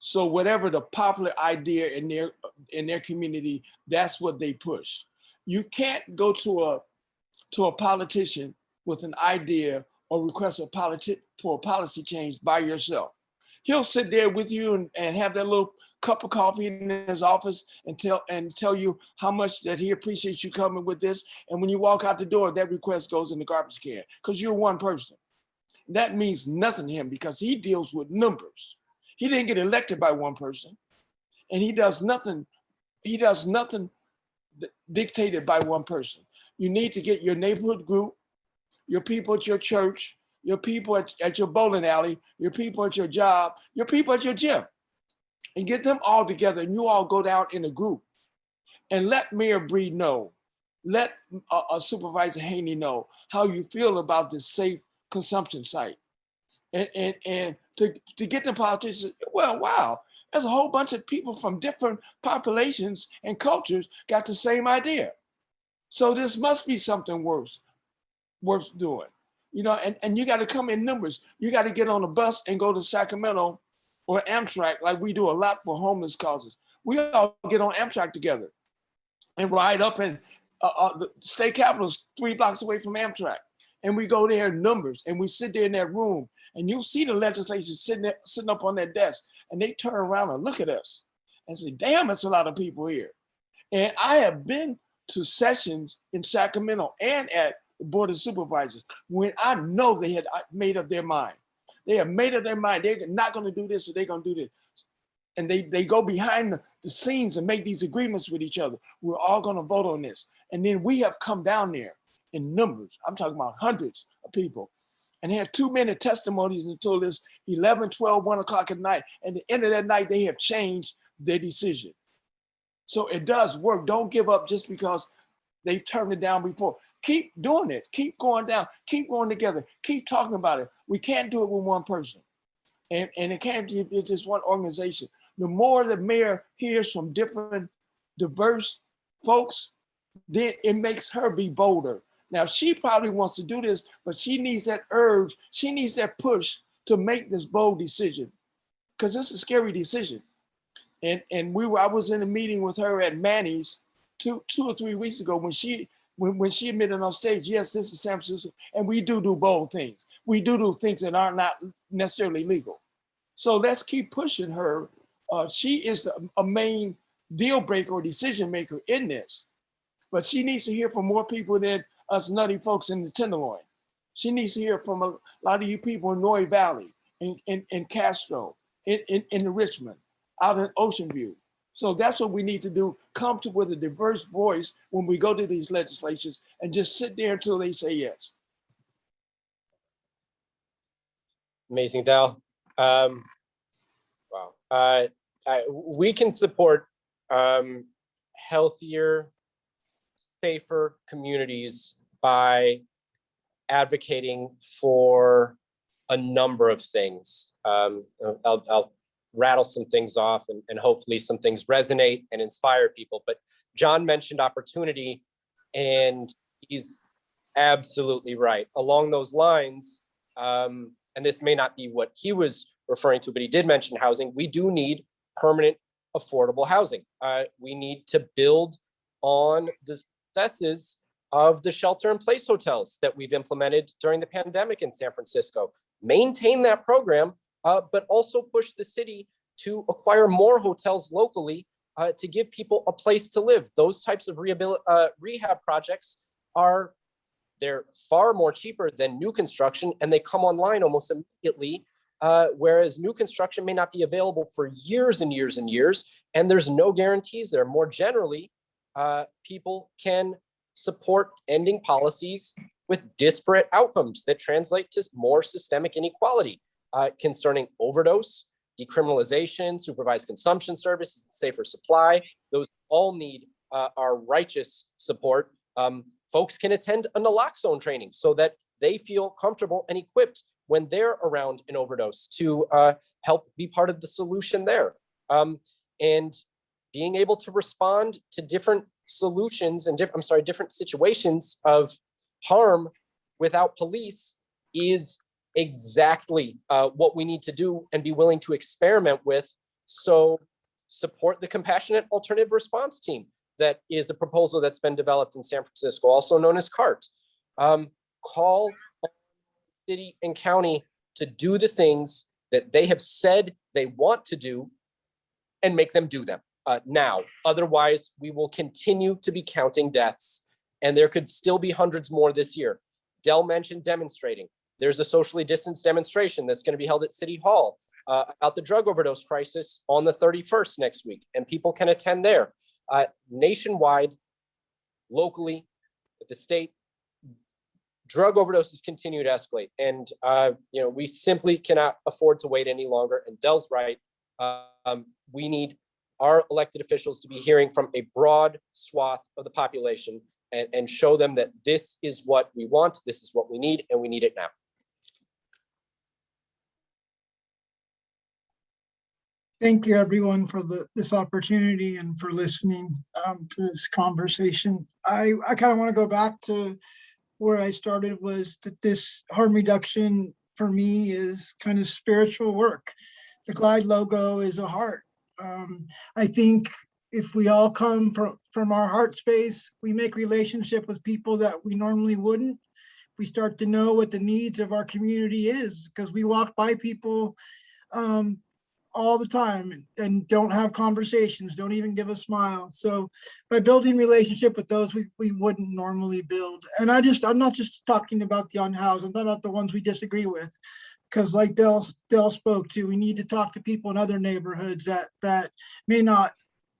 So whatever the popular idea in their in their community, that's what they push. You can't go to a to a politician with an idea or request a politi for a policy change by yourself. He'll sit there with you and, and have that little cup of coffee in his office and tell and tell you how much that he appreciates you coming with this. And when you walk out the door, that request goes in the garbage can because you're one person. That means nothing to him because he deals with numbers. He didn't get elected by one person and he does nothing. He does nothing dictated by one person. You need to get your neighborhood group, your people at your church, your people at, at your bowling alley, your people at your job, your people at your gym, and get them all together and you all go down in a group and let Mayor Breed know, let uh, uh, Supervisor Haney know how you feel about this safe consumption site. And, and, and to, to get the politicians, well, wow, there's a whole bunch of people from different populations and cultures got the same idea. So this must be something worth, worth doing. You know, and, and you got to come in numbers. You got to get on a bus and go to Sacramento or Amtrak like we do a lot for homeless causes. We all get on Amtrak together and ride up and uh, uh, the state capitol is three blocks away from Amtrak. And we go there in numbers and we sit there in that room and you'll see the legislation sitting there, sitting up on that desk and they turn around and look at us and say, damn, it's a lot of people here. And I have been to sessions in Sacramento and at the Board of Supervisors when I know they had uh, made up their mind. They have made up their mind. They're not going to do this or they're going to do this. And they, they go behind the, the scenes and make these agreements with each other. We're all going to vote on this. And then we have come down there in numbers. I'm talking about hundreds of people and had two minute testimonies until this 11, 12, one o'clock at night. And the end of that night, they have changed their decision. So it does work. Don't give up just because they've turned it down before. Keep doing it. Keep going down. Keep going together. Keep talking about it. We can't do it with one person. And, and it can't be just one organization. The more the mayor hears from different diverse folks, then it makes her be bolder. Now she probably wants to do this, but she needs that urge. She needs that push to make this bold decision because it's a scary decision. And, and we were, I was in a meeting with her at Manny's two, two or three weeks ago when she, when, when she admitted on stage, yes, this is San Francisco, and we do do bold things. We do do things that are not necessarily legal. So let's keep pushing her. Uh, she is a, a main deal breaker or decision maker in this, but she needs to hear from more people than us nutty folks in the Tenderloin. She needs to hear from a lot of you people in Noe Valley, in, in, in Castro, in, in, in Richmond, out in Ocean View. So that's what we need to do, come to with a diverse voice when we go to these legislations and just sit there until they say yes. Amazing, Del. Um, wow. Uh, I, we can support um, healthier, safer communities by advocating for a number of things. Um, I'll, I'll rattle some things off and, and hopefully some things resonate and inspire people. But John mentioned opportunity and he's absolutely right. Along those lines, um, and this may not be what he was referring to, but he did mention housing. We do need permanent affordable housing. Uh, we need to build on the successes of the shelter in place hotels that we've implemented during the pandemic in San Francisco. Maintain that program, uh, but also push the city to acquire more hotels locally uh, to give people a place to live. Those types of uh, rehab projects are they're far more cheaper than new construction and they come online almost immediately. Uh, whereas new construction may not be available for years and years and years, and there's no guarantees there. More generally, uh, people can support ending policies with disparate outcomes that translate to more systemic inequality uh, concerning overdose, decriminalization, supervised consumption services, safer supply. Those all need uh, our righteous support. Um, folks can attend a naloxone training so that they feel comfortable and equipped when they're around an overdose to uh, help be part of the solution there. Um, and being able to respond to different solutions and different, I'm sorry, different situations of harm without police is exactly uh, what we need to do and be willing to experiment with. So support the compassionate alternative response team that is a proposal that's been developed in San Francisco, also known as CART. Um, call city and county to do the things that they have said they want to do and make them do them uh, now. Otherwise, we will continue to be counting deaths and there could still be hundreds more this year. Del mentioned demonstrating. There's a socially distanced demonstration that's going to be held at City Hall uh, about the drug overdose crisis on the 31st next week, and people can attend there. Uh, nationwide, locally, at the state, drug overdoses continue to escalate, and uh, you know we simply cannot afford to wait any longer. And Del's right. Um, we need our elected officials to be hearing from a broad swath of the population and, and show them that this is what we want, this is what we need, and we need it now. Thank you, everyone, for the, this opportunity and for listening um, to this conversation. I, I kind of want to go back to where I started was that this harm reduction for me is kind of spiritual work. The Glide logo is a heart. Um, I think if we all come from, from our heart space, we make relationship with people that we normally wouldn't. We start to know what the needs of our community is because we walk by people um, all the time and don't have conversations, don't even give a smile. So by building relationship with those we, we wouldn't normally build. And I just, I'm not just talking about the unhoused, I'm talking about the ones we disagree with. Because like Del, Del spoke to, we need to talk to people in other neighborhoods that, that may not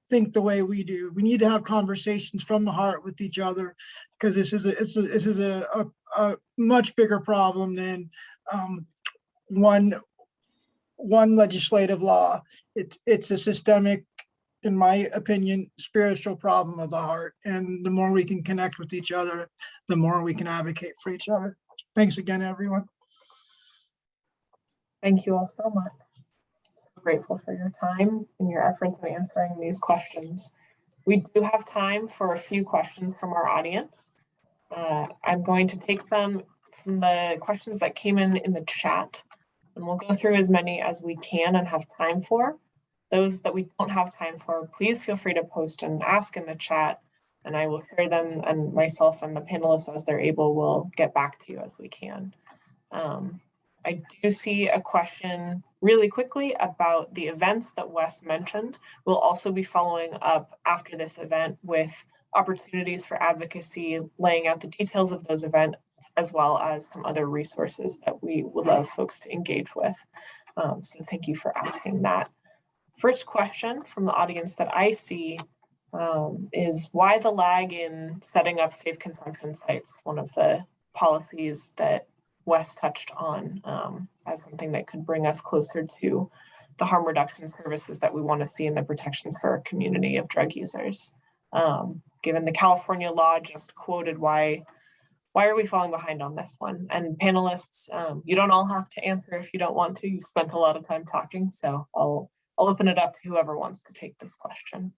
think the way we do. We need to have conversations from the heart with each other because this is a, it's a, this is a, a, a much bigger problem than um, one one legislative law. It's it's a systemic, in my opinion, spiritual problem of the heart. And the more we can connect with each other, the more we can advocate for each other. Thanks again, everyone. Thank you all so much. Grateful for your time and your efforts in answering these questions. We do have time for a few questions from our audience. Uh, I'm going to take them from the questions that came in in the chat. And we'll go through as many as we can and have time for. Those that we don't have time for, please feel free to post and ask in the chat and I will share them and myself and the panelists as they're able will get back to you as we can. Um, I do see a question really quickly about the events that Wes mentioned. We'll also be following up after this event with opportunities for advocacy, laying out the details of those events, as well as some other resources that we would love folks to engage with. Um, so thank you for asking that. First question from the audience that I see um, is why the lag in setting up safe consumption sites, one of the policies that Wes touched on um, as something that could bring us closer to the harm reduction services that we want to see in the protections for our community of drug users. Um, given the California law just quoted why why are we falling behind on this one? And panelists, um, you don't all have to answer if you don't want to. You've spent a lot of time talking, so I'll I'll open it up to whoever wants to take this question.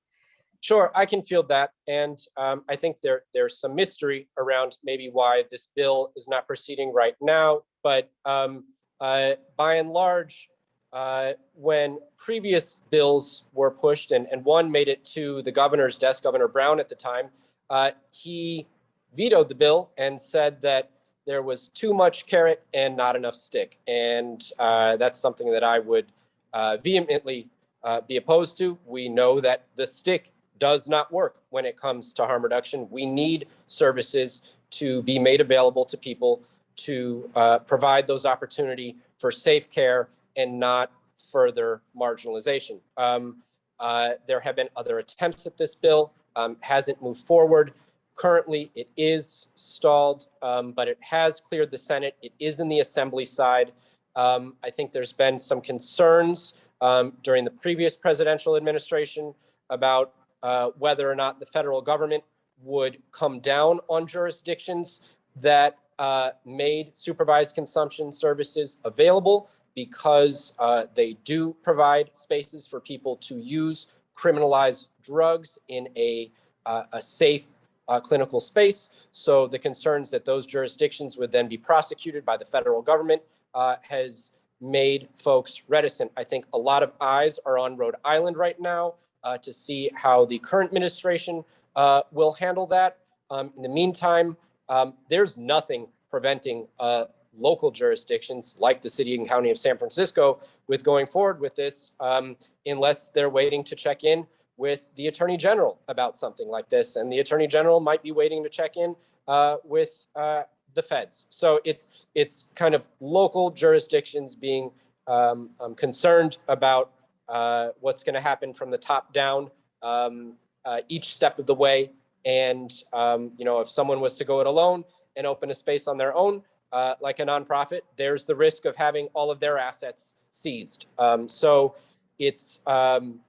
Sure, I can field that. And um, I think there there's some mystery around maybe why this bill is not proceeding right now. But um, uh, by and large, uh, when previous bills were pushed and, and one made it to the governor's desk, Governor Brown at the time, uh, he vetoed the bill and said that there was too much carrot and not enough stick. And uh, that's something that I would uh, vehemently uh, be opposed to. We know that the stick does not work when it comes to harm reduction. We need services to be made available to people to uh, provide those opportunity for safe care and not further marginalization. Um, uh, there have been other attempts at this bill, um, hasn't moved forward. Currently, it is stalled, um, but it has cleared the Senate. It is in the Assembly side. Um, I think there's been some concerns um, during the previous presidential administration about uh, whether or not the federal government would come down on jurisdictions that uh, made supervised consumption services available because uh, they do provide spaces for people to use criminalized drugs in a, uh, a safe uh, clinical space. So the concerns that those jurisdictions would then be prosecuted by the federal government uh, has made folks reticent. I think a lot of eyes are on Rhode Island right now uh, to see how the current administration uh, will handle that. Um, in the meantime, um, there's nothing preventing uh, local jurisdictions like the city and county of San Francisco with going forward with this um, unless they're waiting to check in with the attorney general about something like this. And the attorney general might be waiting to check in uh, with uh, the feds. So it's it's kind of local jurisdictions being um, um, concerned about uh, what's going to happen from the top down um, uh, each step of the way. And um, you know, if someone was to go it alone and open a space on their own, uh, like a nonprofit, there's the risk of having all of their assets seized. Um, so it's um,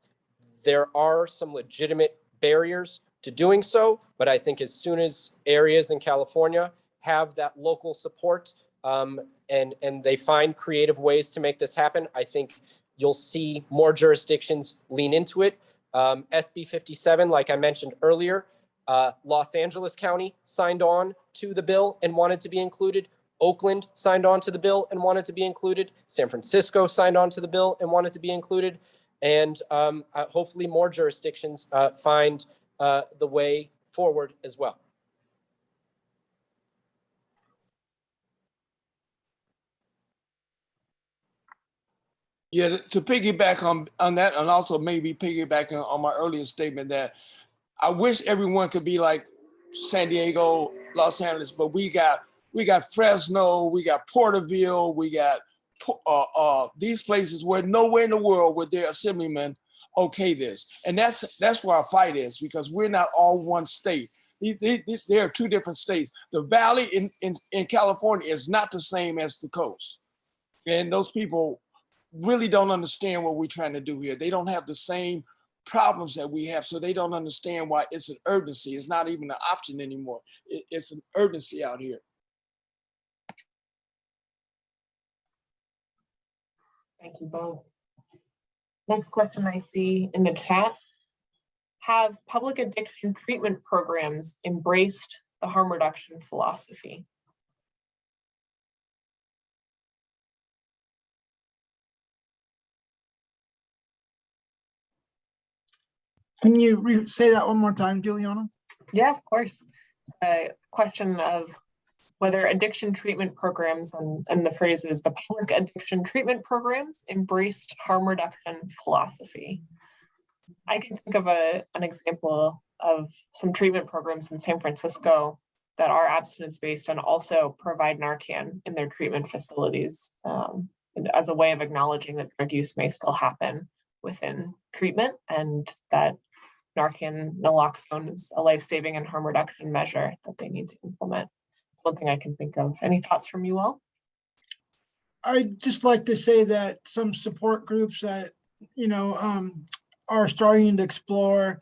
there are some legitimate barriers to doing so, but I think as soon as areas in California have that local support um, and and they find creative ways to make this happen, I think you'll see more jurisdictions lean into it. Um, SB 57, like I mentioned earlier, uh, Los Angeles County signed on to the bill and wanted to be included. Oakland signed on to the bill and wanted to be included. San Francisco signed on to the bill and wanted to be included. And um, uh, hopefully more jurisdictions uh, find uh, the way forward as well. Yeah, to piggyback on, on that and also maybe piggybacking on my earlier statement that I wish everyone could be like San Diego, Los Angeles, but we got we got Fresno, we got Porterville, we got uh, uh, these places where nowhere in the world would their assemblymen okay this. And that's that's where our fight is because we're not all one state. There are two different states. The valley in, in, in California is not the same as the coast. And those people really don't understand what we're trying to do here. They don't have the same problems that we have, so they don't understand why it's an urgency. It's not even an option anymore. It- it's an urgency out here. Thank you both. Next question I see in the chat. Have public addiction treatment programs embraced the harm reduction philosophy? Can you re- say that one more time, Juliana? Yeah, of course. A question of whether addiction treatment programs and, and the phrase is the public addiction treatment programs embraced harm reduction philosophy. I can think of a, an example of some treatment programs in San Francisco that are abstinence-based and also provide Narcan in their treatment facilities um, as a way of acknowledging that drug use may still happen within treatment and that Narcan naloxone is a life-saving and harm reduction measure that they need to implement. Something I can think of. Any thoughts from you all? I'd just like to say that some support groups that, you know, um, are starting to explore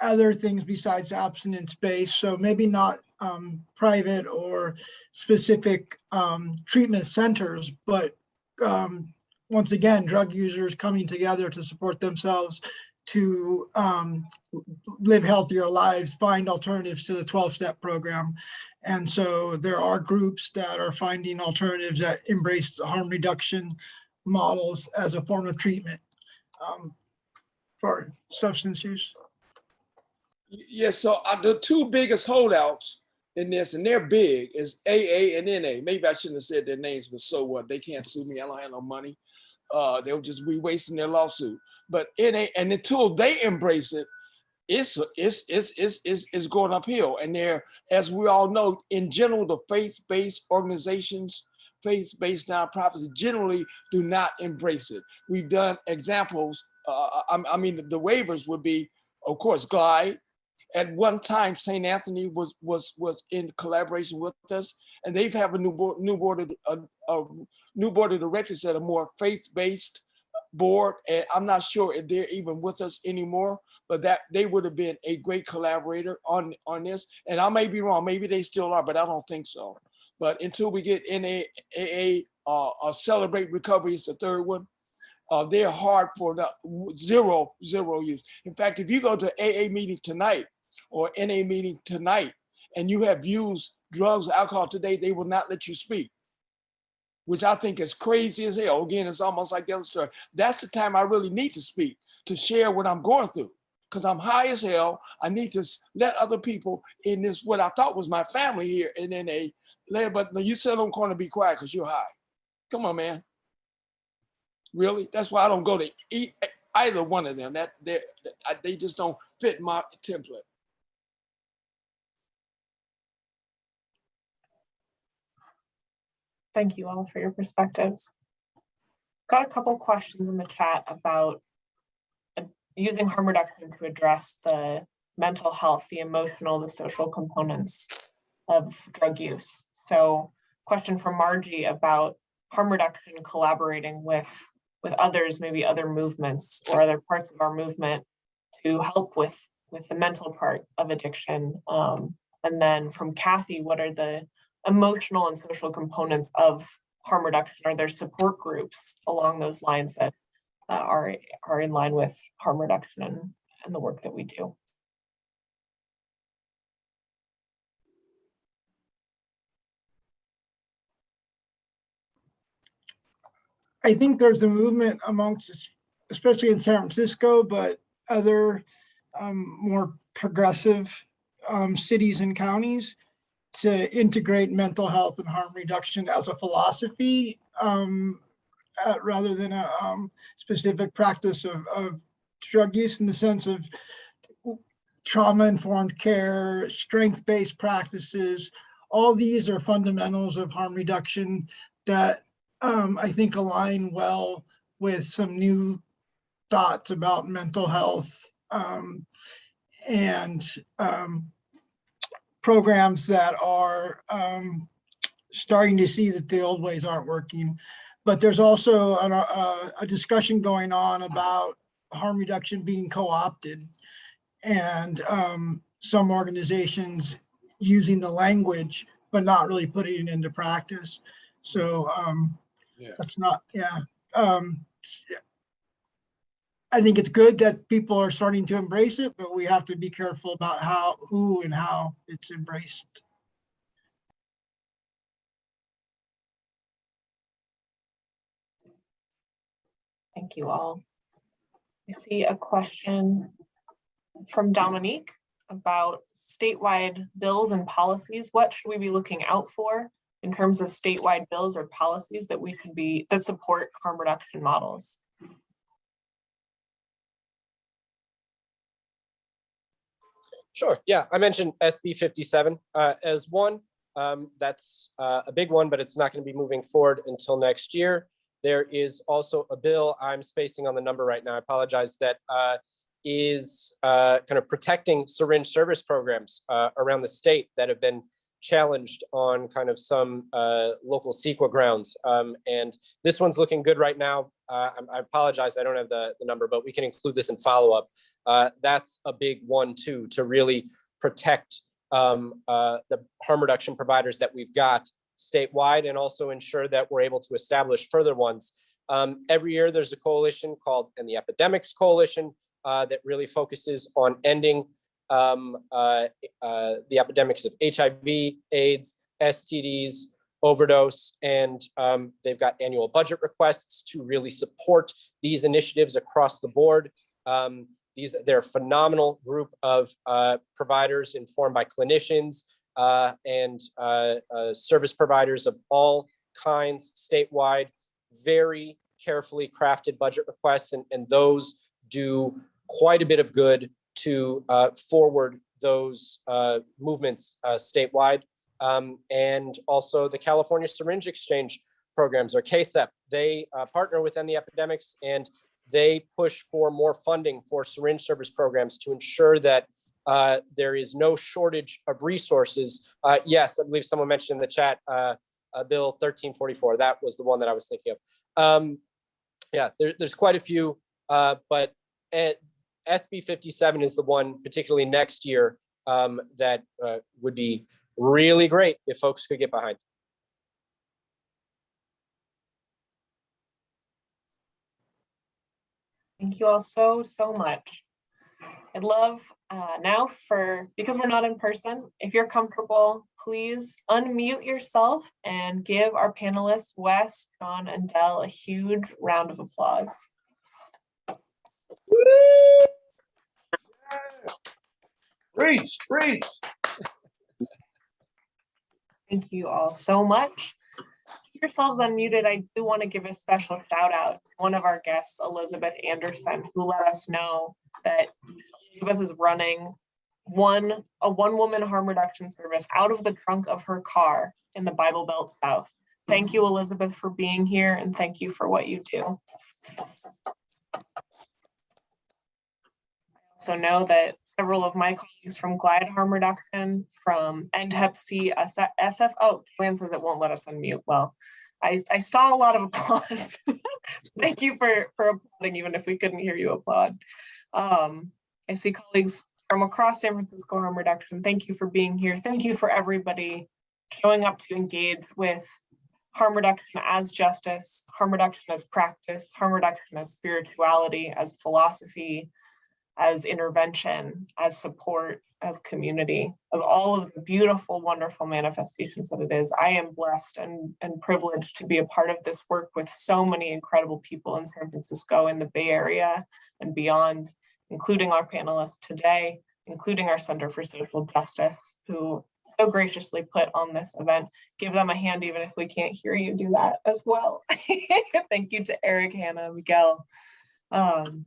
other things besides abstinence based. So maybe not, um, private or specific, um, treatment centers, but, um, once again, drug users coming together to support themselves to, um, live healthier lives, find alternatives to the 12-step program. And so there are groups that are finding alternatives that embrace harm reduction models as a form of treatment um, for substance use. Yeah, so uh, the two biggest holdouts in this, and they're big, is AA and NA. Maybe I shouldn't have said their names, but so what? They can't sue me. I don't have no money. Uh, they'll just be wasting their lawsuit. But NA, and until they embrace it, it's it's it's it's it's, it's going uphill. And they're, as we all know, in general, the faith-based organizations, faith-based nonprofits generally do not embrace it. We've done examples. Uh, uh I, I mean, the waivers would be, of course, Glide, at one time, St. Anthony was was was in collaboration with us, and they've have a new board, new board of a, a new board of directors that are more faith-based board, and I'm not sure if they're even with us anymore. But that they would have been a great collaborator on on this, and I may be wrong. Maybe they still are, but I don't think so. But until we get NAA, uh, uh, Celebrate Recovery is the third one uh, they're hard for the zero, zero use. In fact, if you go to AA meeting tonight or NA meeting tonight and you have used drugs, alcohol today, they will not let you speak, which I think is crazy as hell. Again, it's almost like the other story. That's the time I really need to speak, to share what I'm going through. Because I'm high as hell. I need to let other people in this, what I thought was my family here, and then they, let but no, on the corner, be quiet because you're high. Come on, man. Really? That's why I don't go to e- eh, either one of them. That they they just don't fit my template. Thank you all for your perspectives. Got a couple questions in the chat about uh, using harm reduction to address the mental health, the emotional, the social components of drug use. So question from Margie about harm reduction collaborating with with others, maybe other movements or other parts of our movement to help with with the mental part of addiction. Um, and then from Kathy, what are the emotional and social components of harm reduction? Are there support groups along those lines that uh, are are in line with harm reduction and, and the work that we do? I think there's a movement amongst, especially in San Francisco, but other um, more progressive um, cities and counties to integrate mental health and harm reduction as a philosophy um, uh, rather than a um, specific practice of, of drug use in the sense of trauma-informed care, strength-based practices. All these are fundamentals of harm reduction that um, I think align well with some new thoughts about mental health um, and um, programs that are um, starting to see that the old ways aren't working. But there's also an, a, a discussion going on about harm reduction being co-opted and um, some organizations using the language but not really putting it into practice. So um, Yeah. that's not, yeah. Um, I think it's good that people are starting to embrace it, but we have to be careful about how, who and how it's embraced. Thank you all. I see a question from Dominique about statewide bills and policies. What should we be looking out for in terms of statewide bills or policies that we should be, that support harm reduction models? Sure. Yeah, I mentioned SB 57 uh, as one. Um, That's uh, a big one, but it's not going to be moving forward until next year. There is also a bill, I'm spacing on the number right now, I apologize, that uh, is uh, kind of protecting syringe service programs uh, around the state that have been challenged on kind of some uh, local CEQA grounds. Um, And this one's looking good right now. Uh, I I apologize, I don't have the, the number, but we can include this in follow-up. Uh, That's a big one too, to really protect um, uh, the harm reduction providers that we've got statewide and also ensure that we're able to establish further ones. Um, every year, there's a coalition called, End the Epidemics Coalition, uh, that really focuses on ending um, uh, uh, the epidemics of HIV, AIDS, STDs, overdose, and um, they've got annual budget requests to really support these initiatives across the board. Um, these, they're a phenomenal group of uh, providers informed by clinicians uh, and uh, uh, service providers of all kinds statewide, very carefully crafted budget requests, and, and those do quite a bit of good to uh, forward those uh, movements uh, statewide. Um, and also the California Syringe Exchange programs or CASEP, they partner with the epidemics and they push for more funding for syringe service programs to ensure that uh, there is no shortage of resources. Uh, yes, I believe someone mentioned in the chat, uh, Bill 1344. That was the one that I was thinking of. Um, yeah, there, there's quite a few, but SB 57 is the one, particularly next year, um, that uh, would be really great if folks could get behind. Thank you all so, so much. I'd love uh, now for, because we're not in person, if you're comfortable, please unmute yourself and give our panelists, Wes, John, and Del, a huge round of applause. Preach, preach. Thank you all so much. Keep yourselves unmuted. I do want to give a special shout out to one of our guests, Elizabeth Anderson, who let us know that Elizabeth is running one, a one-woman harm reduction service out of the trunk of her car in the Bible Belt South. Thank you, Elizabeth, for being here and thank you for what you do. So know that several of my colleagues from Glide Harm Reduction, from End Hep SF, oh, Joanne says it won't let us unmute. Well, I, I saw a lot of applause. Thank you for, for applauding, even if we couldn't hear you applaud. Um, I see colleagues from across San Francisco Harm Reduction. Thank you for being here. Thank you for everybody showing up to engage with harm reduction as justice, harm reduction as practice, harm reduction as spirituality, as philosophy, as intervention, as support, as community, as all of the beautiful, wonderful manifestations that it is. I am blessed and, and privileged to be a part of this work with so many incredible people in San Francisco, in the Bay Area and beyond, including our panelists today, including our Center for Social Justice, who so graciously put on this event. Give them a hand even if we can't hear you do that as well. Thank you to Eric, Hannah, Miguel. Um,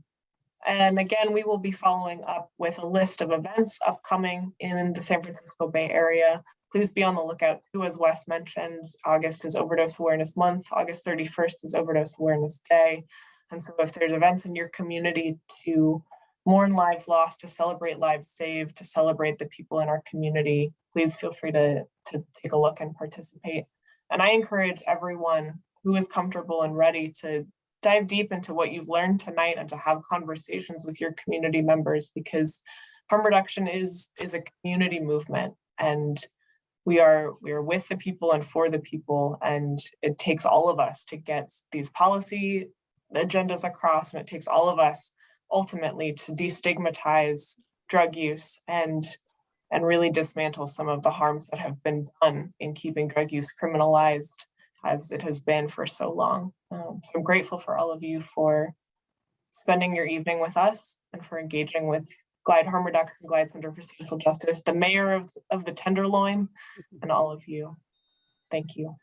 and again, we will be following up with a list of events upcoming in the San Francisco Bay Area. Please be on the lookout too, as Wes mentioned, August is Overdose Awareness Month, August 31st is Overdose Awareness Day. And so if there's events in your community to mourn lives lost, to celebrate lives saved, to celebrate the people in our community, please feel free to, to take a look and participate. And I encourage everyone who is comfortable and ready to dive deep into what you've learned tonight and to have conversations with your community members because harm reduction is is a community movement and we are we are with the people and for the people and it takes all of us to get these policy agendas across and it takes all of us ultimately to destigmatize drug use and and really dismantle some of the harms that have been done in keeping drug use criminalized as it has been for so long. Um, so I'm grateful for all of you for spending your evening with us and for engaging with Glide Harm Reduction, Glide Center for Social Justice, the mayor of, of the Tenderloin, and all of you. Thank you.